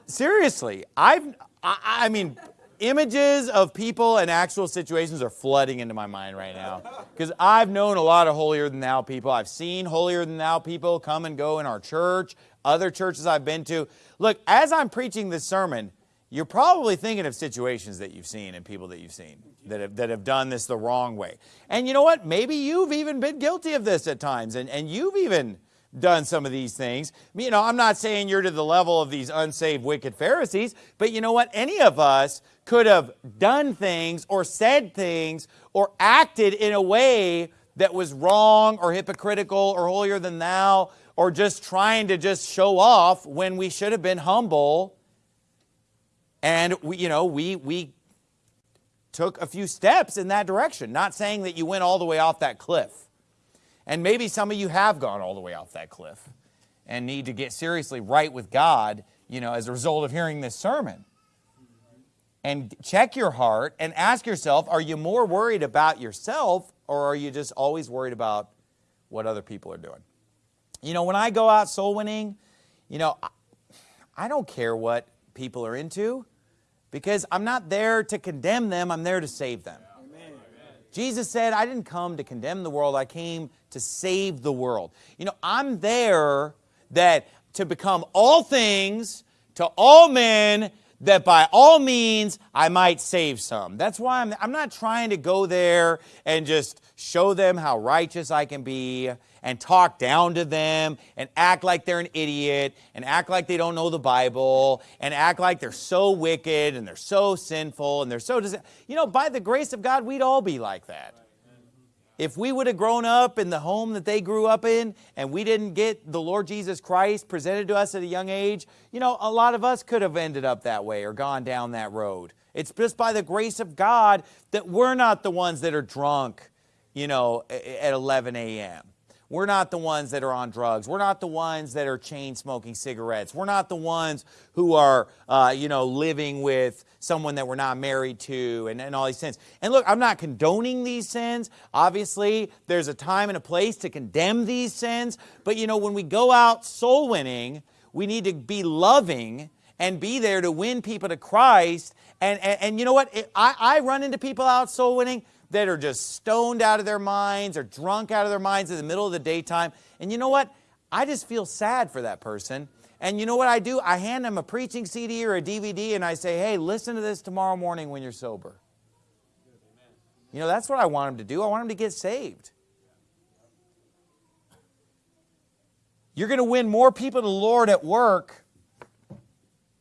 [SPEAKER 1] seriously, I've, I, I mean, images of people and actual situations are flooding into my mind right now. Because I've known a lot of holier than thou people. I've seen holier than thou people come and go in our church, other churches I've been to. Look, as I'm preaching this sermon, you're probably thinking of situations that you've seen and people that you've seen that have, that have done this the wrong way. And you know what? Maybe you've even been guilty of this at times, and, and you've even done some of these things. You know, I'm not saying you're to the level of these unsaved, wicked Pharisees, but you know what? Any of us could have done things or said things or acted in a way that was wrong or hypocritical or holier than thou or just trying to just show off when we should have been humble. And we, you know, we, we took a few steps in that direction. Not saying that you went all the way off that cliff. And maybe some of you have gone all the way off that cliff and need to get seriously right with God, you know, as a result of hearing this sermon. And check your heart and ask yourself, are you more worried about yourself or are you just always worried about what other people are doing? You know, when I go out soul winning, you know, I don't care what people are into because I'm not there to condemn them, I'm there to save them. Jesus said, I didn't come to condemn the world, I came to save the world. You know, I'm there that to become all things to all men that by all means I might save some. That's why I'm, I'm not trying to go there and just show them how righteous I can be and talk down to them and act like they're an idiot and act like they don't know the Bible and act like they're so wicked and they're so sinful and they're so, you know, by the grace of God, we'd all be like that. If we would have grown up in the home that they grew up in and we didn't get the Lord Jesus Christ presented to us at a young age, you know, a lot of us could have ended up that way or gone down that road. It's just by the grace of God that we're not the ones that are drunk, you know, at 11 a.m. We're not the ones that are on drugs. We're not the ones that are chain smoking cigarettes. We're not the ones who are, uh, you know, living with someone that we're not married to and, and all these sins. And look, I'm not condoning these sins. Obviously, there's a time and a place to condemn these sins. But, you know, when we go out soul winning, we need to be loving and be there to win people to Christ. And, and, and you know what? I, I run into people out soul winning that are just stoned out of their minds or drunk out of their minds in the middle of the daytime. And you know what? I just feel sad for that person. And you know what I do? I hand them a preaching CD or a DVD and I say, hey, listen to this tomorrow morning when you're sober. You know, that's what I want them to do. I want them to get saved. You're going to win more people to the Lord at work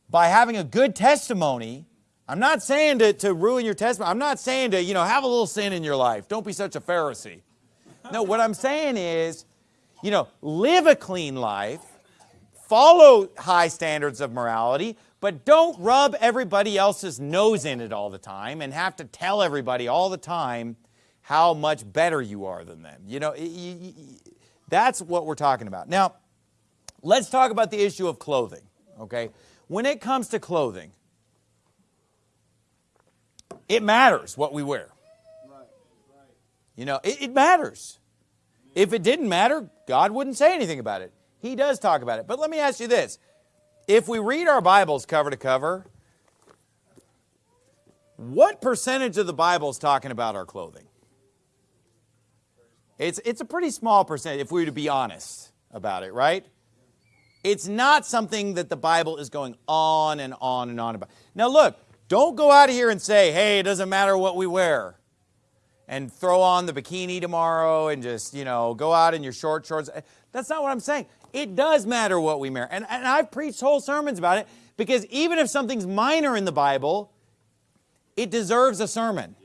[SPEAKER 1] by having a good testimony I'm not saying to, to ruin your testimony. I'm not saying to, you know, have a little sin in your life. Don't be such a Pharisee. No, what I'm saying is, you know, live a clean life, follow high standards of morality, but don't rub everybody else's nose in it all the time and have to tell everybody all the time how much better you are than them. You know, that's what we're talking about. Now, let's talk about the issue of clothing, okay? When it comes to clothing, it matters what we wear. You know, it, it, matters. If it didn't matter, God wouldn't say anything about it. He does talk about it. But let me ask you this. If we read our Bibles cover to cover, what percentage of the Bible is talking about our clothing? It's, it's a pretty small percentage if we were to be honest about it, right? It's not something that the Bible is going on and on and on about. Now look, don't go out of here and say, hey, it doesn't matter what we wear. And throw on the bikini tomorrow and just, you know, go out in your short shorts. That's not what I'm saying. It does matter what we wear. And, and I've preached whole sermons about it because even if something's minor in the Bible, it deserves a sermon.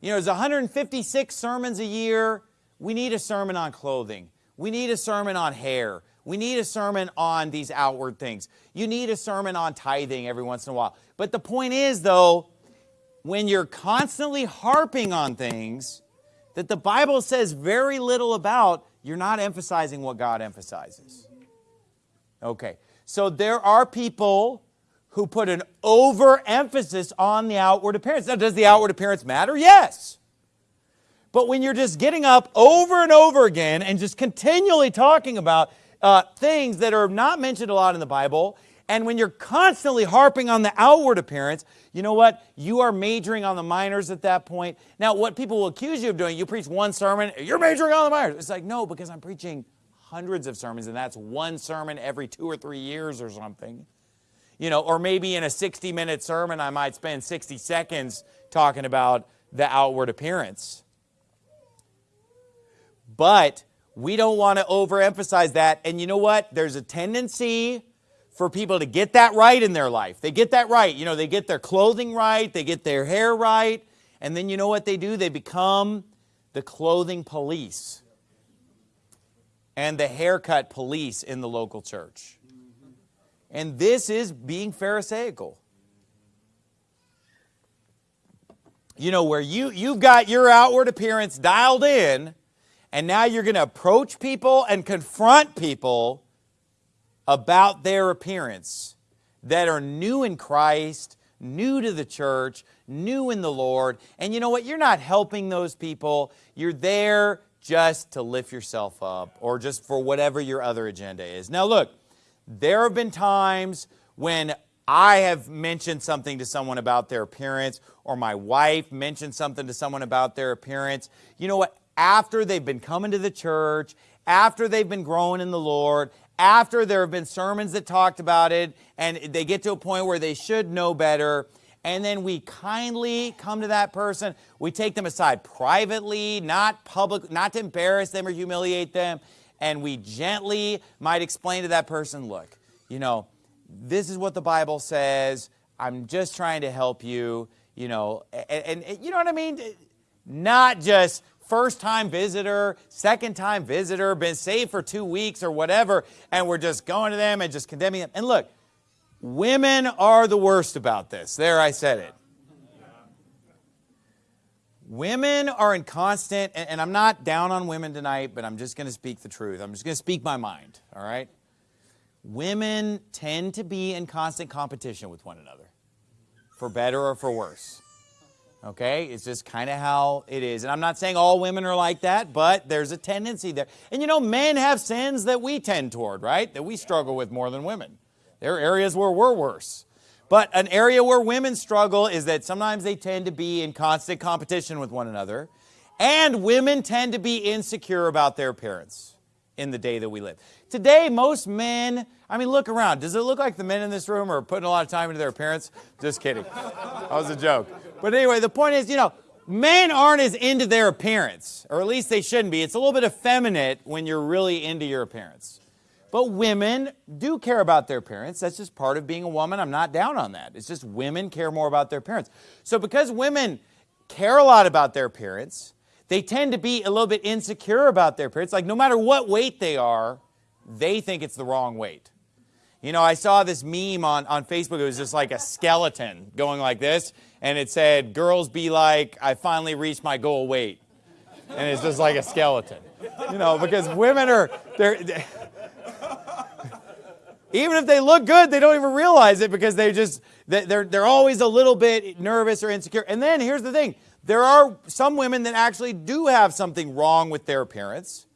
[SPEAKER 1] You know, there's 156 sermons a year. We need a sermon on clothing. We need a sermon on hair. We need a sermon on these outward things. You need a sermon on tithing every once in a while. But the point is, though, when you're constantly harping on things that the Bible says very little about, you're not emphasizing what God emphasizes. Okay, so there are people who put an overemphasis on the outward appearance. Now, does the outward appearance matter? Yes. But when you're just getting up over and over again and just continually talking about uh, things that are not mentioned a lot in the Bible. And when you're constantly harping on the outward appearance, you know what? You are majoring on the minors at that point. Now, what people will accuse you of doing, you preach one sermon, you're majoring on the minors. It's like, no, because I'm preaching hundreds of sermons, and that's one sermon every two or three years or something. You know, or maybe in a 60 minute sermon, I might spend 60 seconds talking about the outward appearance. But we don't want to overemphasize that. And you know what? There's a tendency for people to get that right in their life. They get that right. You know, they get their clothing right, they get their hair right, and then you know what they do? They become the clothing police and the haircut police in the local church. And this is being Pharisaical. You know, where you, you've got your outward appearance dialed in, and now you're going to approach people and confront people about their appearance that are new in Christ, new to the church, new in the Lord. And you know what? You're not helping those people. You're there just to lift yourself up or just for whatever your other agenda is. Now look, there have been times when I have mentioned something to someone about their appearance, or my wife mentioned something to someone about their appearance. You know what? After they've been coming to the church, after they've been growing in the Lord, after there have been sermons that talked about it, and they get to a point where they should know better, and then we kindly come to that person. We take them aside privately, not public, not to embarrass them or humiliate them, and we gently might explain to that person, look, you know, this is what the Bible says. I'm just trying to help you, you know, and, and you know what I mean? Not just first time visitor, second time visitor, been saved for two weeks or whatever, and we're just going to them and just condemning them. And look, women are the worst about this. There, I said it. Women are in constant, and I'm not down on women tonight, but I'm just going to speak the truth. I'm just going to speak my mind, all right? Women tend to be in constant competition with one another, for better or for worse. Okay, it's just kind of how it is. And I'm not saying all women are like that, but there's a tendency there. And you know, men have sins that we tend toward, right? That we struggle with more than women. There are areas where we're worse. But an area where women struggle is that sometimes they tend to be in constant competition with one another. And women tend to be insecure about their appearance in the day that we live. Today, most men, I mean, look around. Does it look like the men in this room are putting a lot of time into their appearance? Just kidding. That was a joke. But anyway, the point is, you know, men aren't as into their appearance, or at least they shouldn't be. It's a little bit effeminate when you're really into your appearance. But women do care about their appearance. That's just part of being a woman. I'm not down on that. It's just women care more about their appearance. So because women care a lot about their appearance, they tend to be a little bit insecure about their appearance. Like no matter what weight they are, they think it's the wrong weight. You know, I saw this meme on, on Facebook. It was just like a skeleton going like this. And it said, girls be like, I finally reached my goal weight. And it's just like a skeleton. You know, because women are, they're, they're even if they look good, they don't even realize it because they just, they're, they're always a little bit nervous or insecure. And then here's the thing. There are some women that actually do have something wrong with their appearance.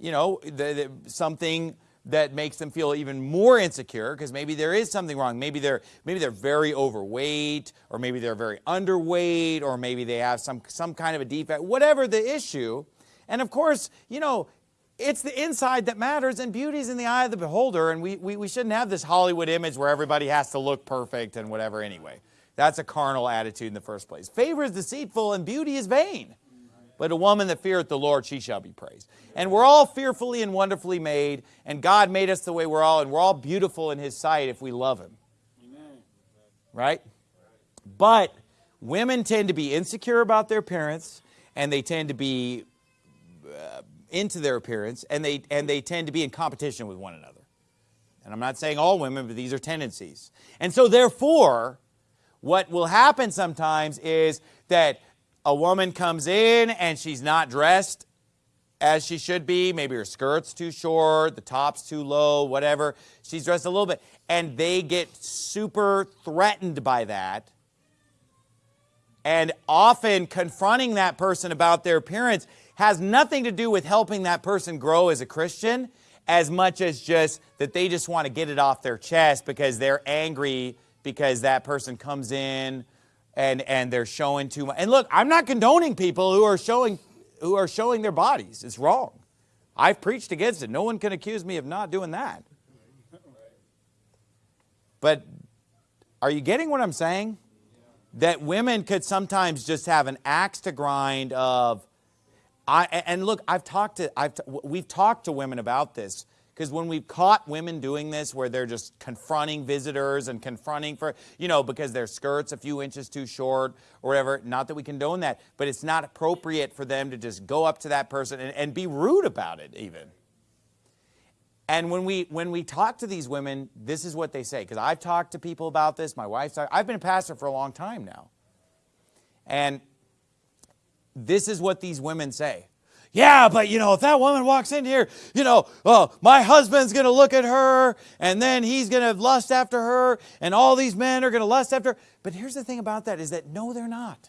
[SPEAKER 1] You know, the, the, something that makes them feel even more insecure because maybe there is something wrong. Maybe they're maybe they're very overweight or maybe they're very underweight or maybe they have some some kind of a defect. Whatever the issue. And of course, you know, it's the inside that matters and beauty's in the eye of the beholder and we, we, we shouldn't have this Hollywood image where everybody has to look perfect and whatever anyway. That's a carnal attitude in the first place. Favor is deceitful and beauty is vain. But a woman that feareth the Lord, she shall be praised. And we're all fearfully and wonderfully made, and God made us the way we're all, and we're all beautiful in His sight if we love Him. Amen. Right? But women tend to be insecure about their appearance, and they tend to be uh, into their appearance, and they, and they tend to be in competition with one another. And I'm not saying all women, but these are tendencies. And so therefore, what will happen sometimes is that a woman comes in and she's not dressed as she should be. Maybe her skirt's too short, the top's too low, whatever. She's dressed a little bit. And they get super threatened by that. And often confronting that person about their appearance has nothing to do with helping that person grow as a Christian as much as just that they just want to get it off their chest because they're angry because that person comes in and, and they're showing too much. And look, I'm not condoning people who are showing, who are showing their bodies. It's wrong. I've preached against it. No one can accuse me of not doing that. But are you getting what I'm saying? That women could sometimes just have an axe to grind of, I, and look, I've talked to, I've, we've talked to women about this because when we've caught women doing this where they're just confronting visitors and confronting for, you know, because their skirt's a few inches too short or whatever, not that we condone that, but it's not appropriate for them to just go up to that person and, and be rude about it even. And when we, when we talk to these women, this is what they say. Because I've talked to people about this. My wife's I've been a pastor for a long time now. And this is what these women say. Yeah, but you know, if that woman walks in here, you know, oh, my husband's going to look at her and then he's going to lust after her and all these men are going to lust after her. But here's the thing about that is that no, they're not.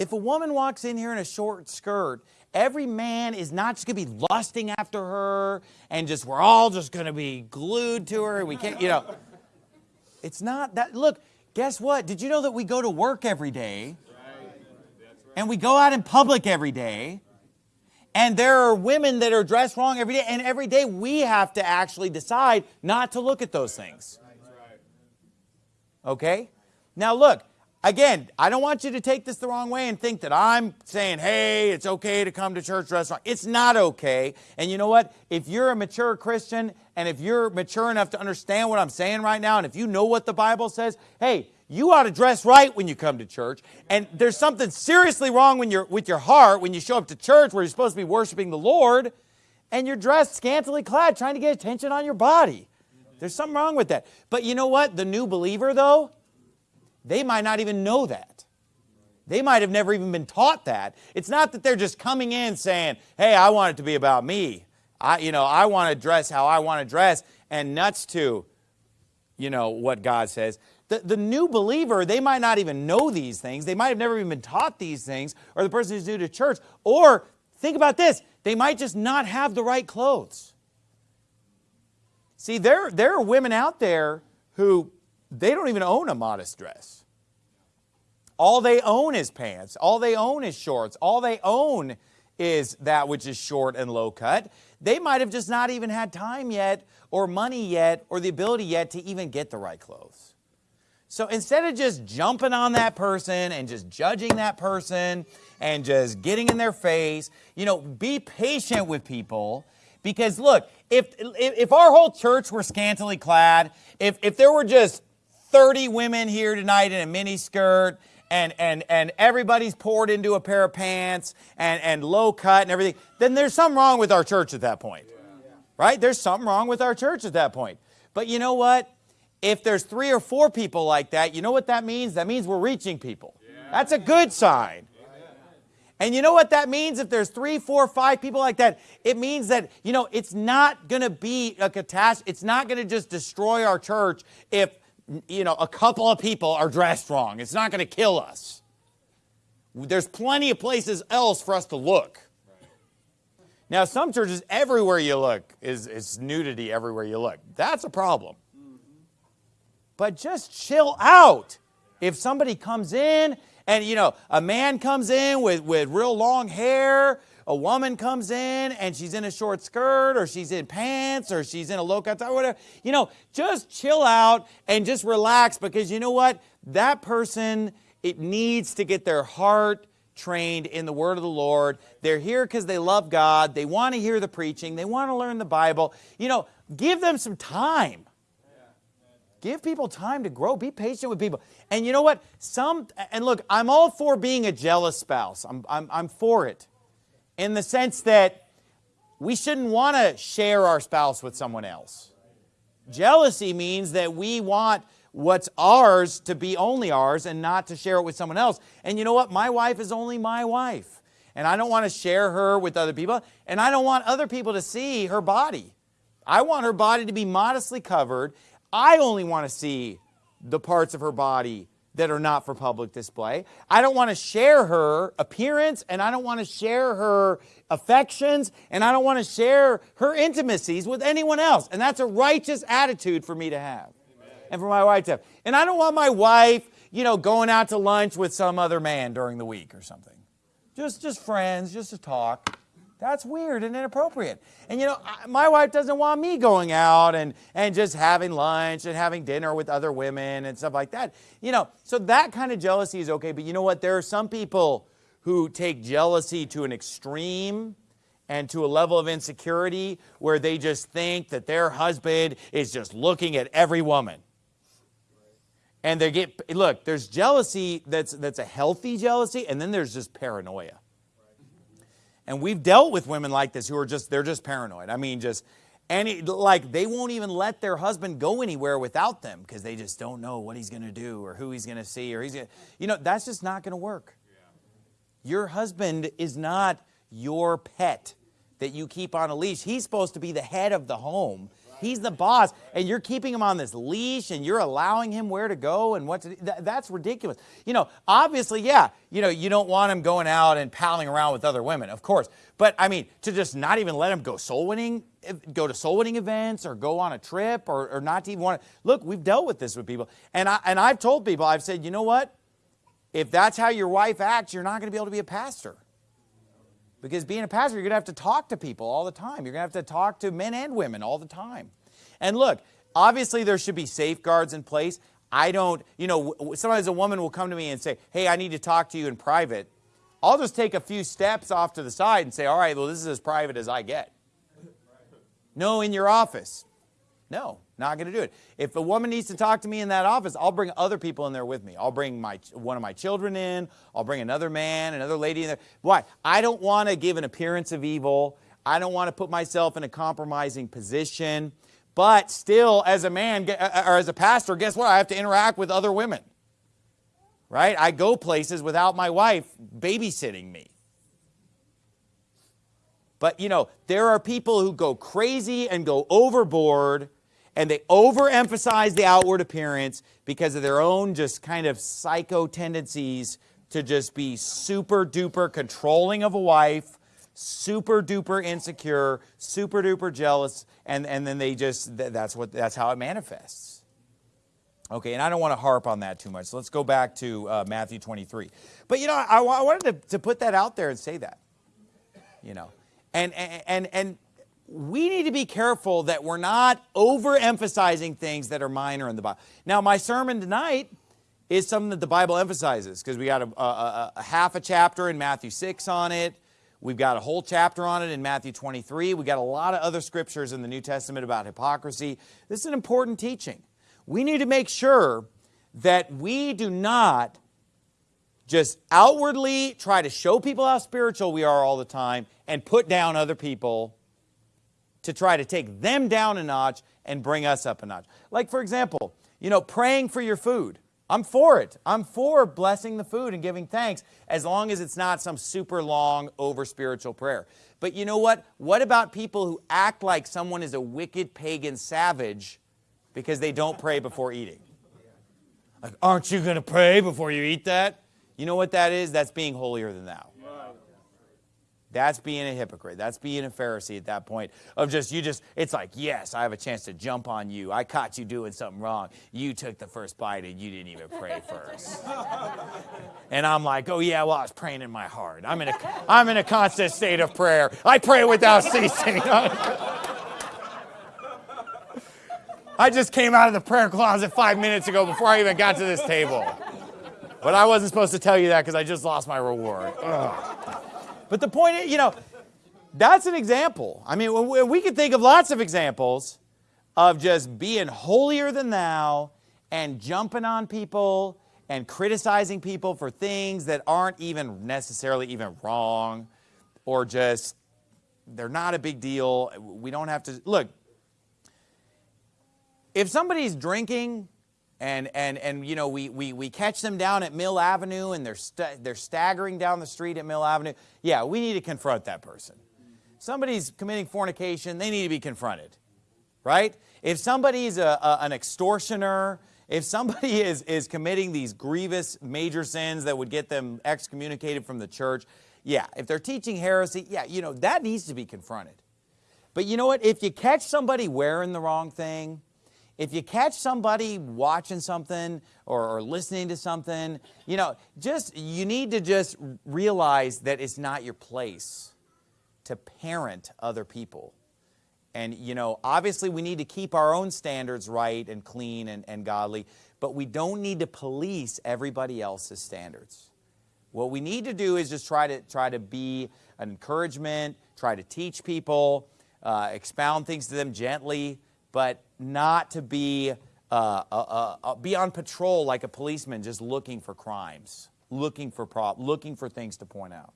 [SPEAKER 1] If a woman walks in here in a short skirt, every man is not just going to be lusting after her and just we're all just going to be glued to her. We can't, you know. It's not that. Look, guess what? Did you know that we go to work every day? And we go out in public every day. And there are women that are dressed wrong every day. And every day we have to actually decide not to look at those things. Okay? Now, look, again, I don't want you to take this the wrong way and think that I'm saying, hey, it's okay to come to church dressed wrong. It's not okay. And you know what? If you're a mature Christian and if you're mature enough to understand what I'm saying right now, and if you know what the Bible says, hey, you ought to dress right when you come to church. And there's something seriously wrong when you're, with your heart when you show up to church where you're supposed to be worshiping the Lord and you're dressed scantily clad trying to get attention on your body. There's something wrong with that. But you know what? The new believer, though, they might not even know that. They might have never even been taught that. It's not that they're just coming in saying, hey, I want it to be about me. I, you know, I want to dress how I want to dress and nuts to, you know, what God says. The, the new believer, they might not even know these things. They might have never even been taught these things, or the person who's new to church. Or think about this, they might just not have the right clothes. See, there, there are women out there who they don't even own a modest dress. All they own is pants. All they own is shorts. All they own is that which is short and low cut. They might have just not even had time yet or money yet or the ability yet to even get the right clothes. So instead of just jumping on that person and just judging that person and just getting in their face, you know, be patient with people because look, if, if our whole church were scantily clad, if, if there were just 30 women here tonight in a mini skirt and, and, and everybody's poured into a pair of pants and, and low cut and everything, then there's something wrong with our church at that point. Right? There's something wrong with our church at that point. But you know what? If there's three or four people like that, you know what that means? That means we're reaching people. That's a good sign. And you know what that means? If there's three, four, five people like that, it means that, you know, it's not going to be a catastrophe. It's not going to just destroy our church if, you know, a couple of people are dressed wrong. It's not going to kill us. There's plenty of places else for us to look. Now, some churches, everywhere you look, is, is nudity everywhere you look. That's a problem. But just chill out. If somebody comes in and, you know, a man comes in with, with real long hair, a woman comes in and she's in a short skirt or she's in pants or she's in a low cut or whatever, you know, just chill out and just relax because you know what? That person, it needs to get their heart trained in the word of the Lord. They're here because they love God. They want to hear the preaching. They want to learn the Bible. You know, give them some time. Give people time to grow. Be patient with people. And you know what? Some, and look, I'm all for being a jealous spouse. I'm, I'm, I'm for it. In the sense that we shouldn't want to share our spouse with someone else. Jealousy means that we want what's ours to be only ours and not to share it with someone else. And you know what? My wife is only my wife. And I don't want to share her with other people. And I don't want other people to see her body. I want her body to be modestly covered I only want to see the parts of her body that are not for public display. I don't want to share her appearance and I don't want to share her affections and I don't want to share her intimacies with anyone else. And that's a righteous attitude for me to have Amen. and for my wife to have. And I don't want my wife, you know, going out to lunch with some other man during the week or something. Just, just friends, just to talk. That's weird and inappropriate. And you know, my wife doesn't want me going out and, and just having lunch and having dinner with other women and stuff like that. You know, so that kind of jealousy is okay. But you know what? There are some people who take jealousy to an extreme and to a level of insecurity where they just think that their husband is just looking at every woman. And they get, look, there's jealousy that's, that's a healthy jealousy, and then there's just paranoia. And we've dealt with women like this who are just, they're just paranoid. I mean, just, any, like they won't even let their husband go anywhere without them because they just don't know what he's going to do or who he's going to see or he's going to, you know, that's just not going to work. Your husband is not your pet that you keep on a leash. He's supposed to be the head of the home. He's the boss, and you're keeping him on this leash, and you're allowing him where to go and what to. That, that's ridiculous. You know, obviously, yeah. You know, you don't want him going out and palling around with other women, of course. But I mean, to just not even let him go soul winning, eh, go to soul winning events or go on a trip or, or not to even want to. Look, we've dealt with this with people. And, I, and I've told people, I've said, you know what? If that's how your wife acts, you're not going to be able to be a pastor. Because being a pastor, you're going to have to talk to people all the time. You're going to have to talk to men and women all the time. And look, obviously there should be safeguards in place. I don't, you know, sometimes a woman will come to me and say, hey, I need to talk to you in private. I'll just take a few steps off to the side and say, all right, well, this is as private as I get. No, in your office. No, not going to do it. If a woman needs to talk to me in that office, I'll bring other people in there with me. I'll bring my one of my children in. I'll bring another man, another lady in there. Why? I don't want to give an appearance of evil. I don't want to put myself in a compromising position. But still, as a man uh, or as a pastor, guess what? I have to interact with other women. Right? I go places without my wife babysitting me. But you know, there are people who go crazy and go overboard and they overemphasize the outward appearance because of their own just kind of psycho tendencies to just be super duper controlling of a wife, super duper insecure, super duper jealous, and, and then they just, that's what, that's how it manifests. Okay, and I don't want to harp on that too much. So let's go back to uh, Matthew 23. But you know, I, I wanted to, to put that out there and say that, you know. And, and, and we need to be careful that we're not overemphasizing things that are minor in the Bible. Now, my sermon tonight is something that the Bible emphasizes because we got a, a, a, half a chapter in Matthew 6 on it. We've got a whole chapter on it in Matthew 23. We got a lot of other scriptures in the New Testament about hypocrisy. This is an important teaching. We need to make sure that we do not just outwardly try to show people how spiritual we are all the time and put down other people to try to take them down a notch and bring us up a notch. Like, for example, you know, praying for your food. I'm for it. I'm for blessing the food and giving thanks as long as it's not some super long, over spiritual prayer. But you know what? What about people who act like someone is a wicked pagan savage because they don't pray before eating? Like, aren't you going to pray before you eat that? You know what that is? That's being holier than thou. That's being a hypocrite. That's being a Pharisee at that point of just, you just, it's like, yes, I have a chance to jump on you. I caught you doing something wrong. You took the first bite and you didn't even pray first. <laughs> and I'm like, oh yeah, well, I was praying in my heart. I'm in a, I'm in a constant state of prayer. I pray without ceasing. <laughs> I just came out of the prayer closet five minutes ago before I even got to this table. But I wasn't supposed to tell you that because I just lost my reward. Ugh. But the point is, you know, that's an example. I mean, we could think of lots of examples of just being holier than thou and jumping on people and criticizing people for things that aren't even necessarily even wrong or just they're not a big deal. We don't have to look. If somebody's drinking and, and, and you know, we, we, we catch them down at Mill Avenue and they're, st they're staggering down the street at Mill Avenue. Yeah, we need to confront that person. Somebody's committing fornication, they need to be confronted, right? If somebody's a, a, an extortioner, if somebody <laughs> is, is committing these grievous major sins that would get them excommunicated from the church, yeah, if they're teaching heresy, yeah, you know, that needs to be confronted. But you know what? If you catch somebody wearing the wrong thing, if you catch somebody watching something or, or, listening to something, you know, just, you need to just realize that it's not your place to parent other people. And, you know, obviously we need to keep our own standards right and clean and, and godly, but we don't need to police everybody else's standards. What we need to do is just try to, try to be an encouragement, try to teach people, uh, expound things to them gently, but not to be, uh, uh, uh, uh, be on patrol like a policeman just looking for crimes, looking for, looking for things to point out.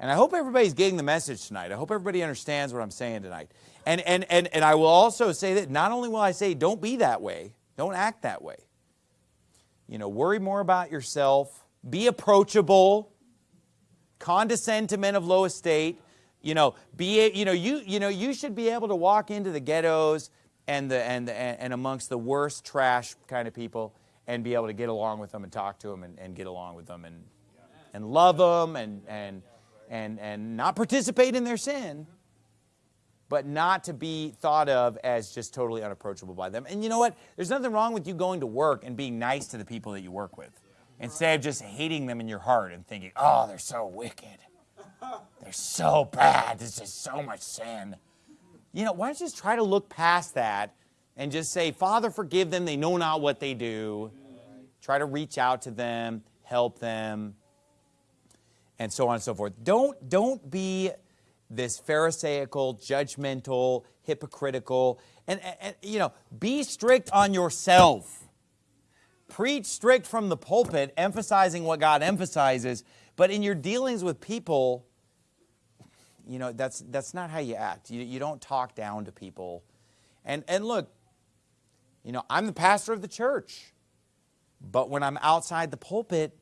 [SPEAKER 1] And I hope everybody's getting the message tonight. I hope everybody understands what I'm saying tonight. And, and, and, and I will also say that not only will I say don't be that way, don't act that way. You know, worry more about yourself, be approachable, condescend to men of low estate, you know, be, you know, you, you know, you should be able to walk into the ghettos and, the, and, the, and amongst the worst trash kind of people and be able to get along with them and talk to them and, and get along with them and, and love them and, and, and, and not participate in their sin, but not to be thought of as just totally unapproachable by them. And you know what? There's nothing wrong with you going to work and being nice to the people that you work with instead of just hating them in your heart and thinking, oh, they're so wicked. They're so bad. There's just so much sin. You know, why don't you just try to look past that and just say, Father, forgive them. They know not what they do. Try to reach out to them, help them, and so on and so forth. Don't, don't be this pharisaical, judgmental, hypocritical, and, and, and, you know, be strict on yourself. Preach strict from the pulpit, emphasizing what God emphasizes, but in your dealings with people, you know, that's, that's not how you act. You, you don't talk down to people. And, and look, you know, I'm the pastor of the church, but when I'm outside the pulpit,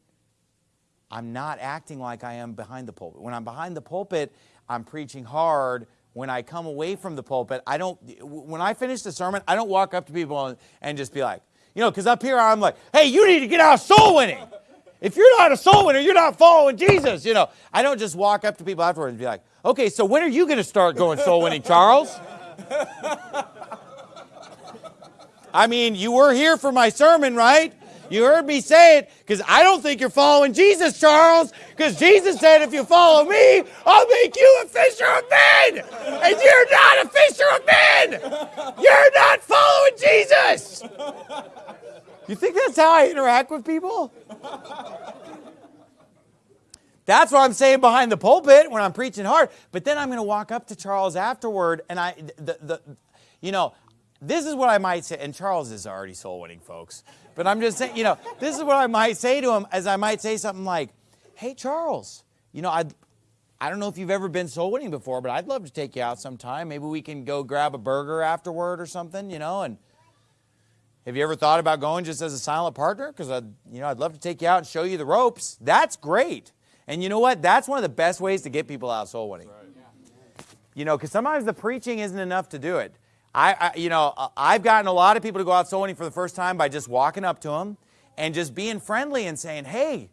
[SPEAKER 1] I'm not acting like I am behind the pulpit. When I'm behind the pulpit, I'm preaching hard. When I come away from the pulpit, I don't, when I finish the sermon, I don't walk up to people and, and just be like, you know, because up here I'm like, hey, you need to get out soul winning. If you're not a soul winner, you're not following Jesus. You know, I don't just walk up to people afterwards and be like, okay, so when are you going to start going soul winning, Charles? I mean, you were here for my sermon, right? You heard me say it because I don't think you're following Jesus, Charles. Because Jesus said, if you follow me, I'll make you a fisher of men. And you're not a fisher of men. You're not following Jesus. You think that's how I interact with people? That's what I'm saying behind the pulpit when I'm preaching hard. But then I'm going to walk up to Charles afterward, and I, the, the, you know, this is what I might say. And Charles is already soul winning, folks. But I'm just saying, you know, this is what I might say to him, as I might say something like, "Hey, Charles, you know, I, I don't know if you've ever been soul winning before, but I'd love to take you out sometime. Maybe we can go grab a burger afterward or something, you know, and." Have you ever thought about going just as a silent partner? Because I'd, you know, I'd love to take you out and show you the ropes. That's great. And you know what? That's one of the best ways to get people out soul winning. Right. You know, because sometimes the preaching isn't enough to do it. I, I, you know, I've gotten a lot of people to go out soul winning for the first time by just walking up to them and just being friendly and saying, "Hey,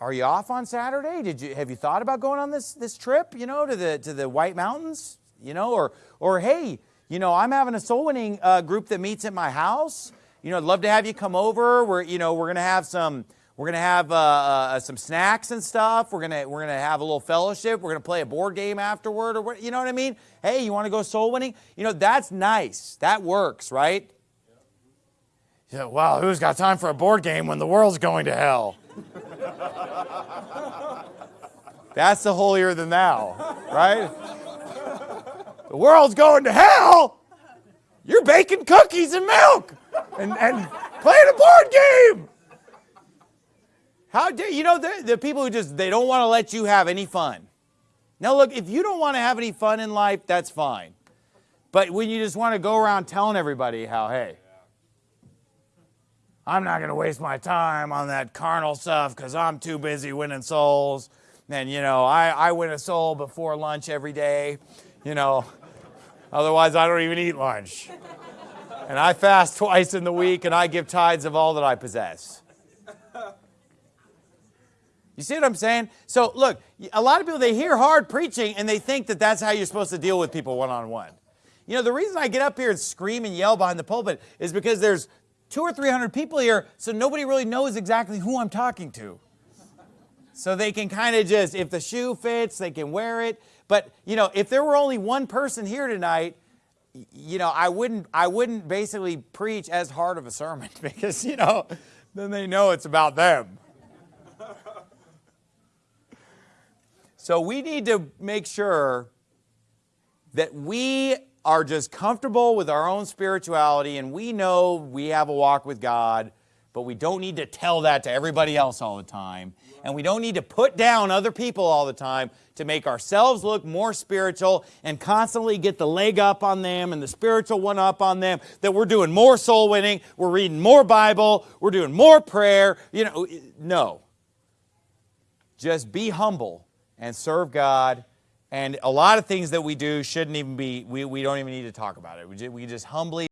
[SPEAKER 1] are you off on Saturday? Did you have you thought about going on this this trip? You know, to the to the White Mountains? You know, or or hey." You know, I'm having a soul winning uh, group that meets at my house. You know, I'd love to have you come over. We're, you know, we're going to have some, we're going to have uh, uh, some snacks and stuff. We're going to, we're going to have a little fellowship. We're going to play a board game afterward or what, you know what I mean? Hey, you want to go soul winning? You know, that's nice. That works, right? Yeah, well, who's got time for a board game when the world's going to hell? <laughs> that's the holier than thou, right? The world's going to hell, you're baking cookies and milk and, and playing a board game. How dare you know the, the people who just they don't want to let you have any fun. Now look, if you don't want to have any fun in life, that's fine. But when you just want to go around telling everybody how, hey, I'm not going to waste my time on that carnal stuff because I'm too busy winning souls. And, you know, I, I win a soul before lunch every day. You know, Otherwise, I don't even eat lunch. And I fast twice in the week and I give tithes of all that I possess. You see what I'm saying? So, look, a lot of people, they hear hard preaching and they think that that's how you're supposed to deal with people one on one. You know, the reason I get up here and scream and yell behind the pulpit is because there's two or three hundred people here, so nobody really knows exactly who I'm talking to. So they can kind of just, if the shoe fits, they can wear it. But, you know, if there were only one person here tonight, you know, I wouldn't, I wouldn't basically preach as hard of a sermon <laughs> because, you know, then they know it's about them. So we need to make sure that we are just comfortable with our own spirituality and we know we have a walk with God but we don't need to tell that to everybody else all the time. And we don't need to put down other people all the time to make ourselves look more spiritual and constantly get the leg up on them and the spiritual one up on them that we're doing more soul winning, we're reading more Bible, we're doing more prayer. You know, no. Just be humble and serve God. And a lot of things that we do shouldn't even be, we, we don't even need to talk about it. We just, we just humbly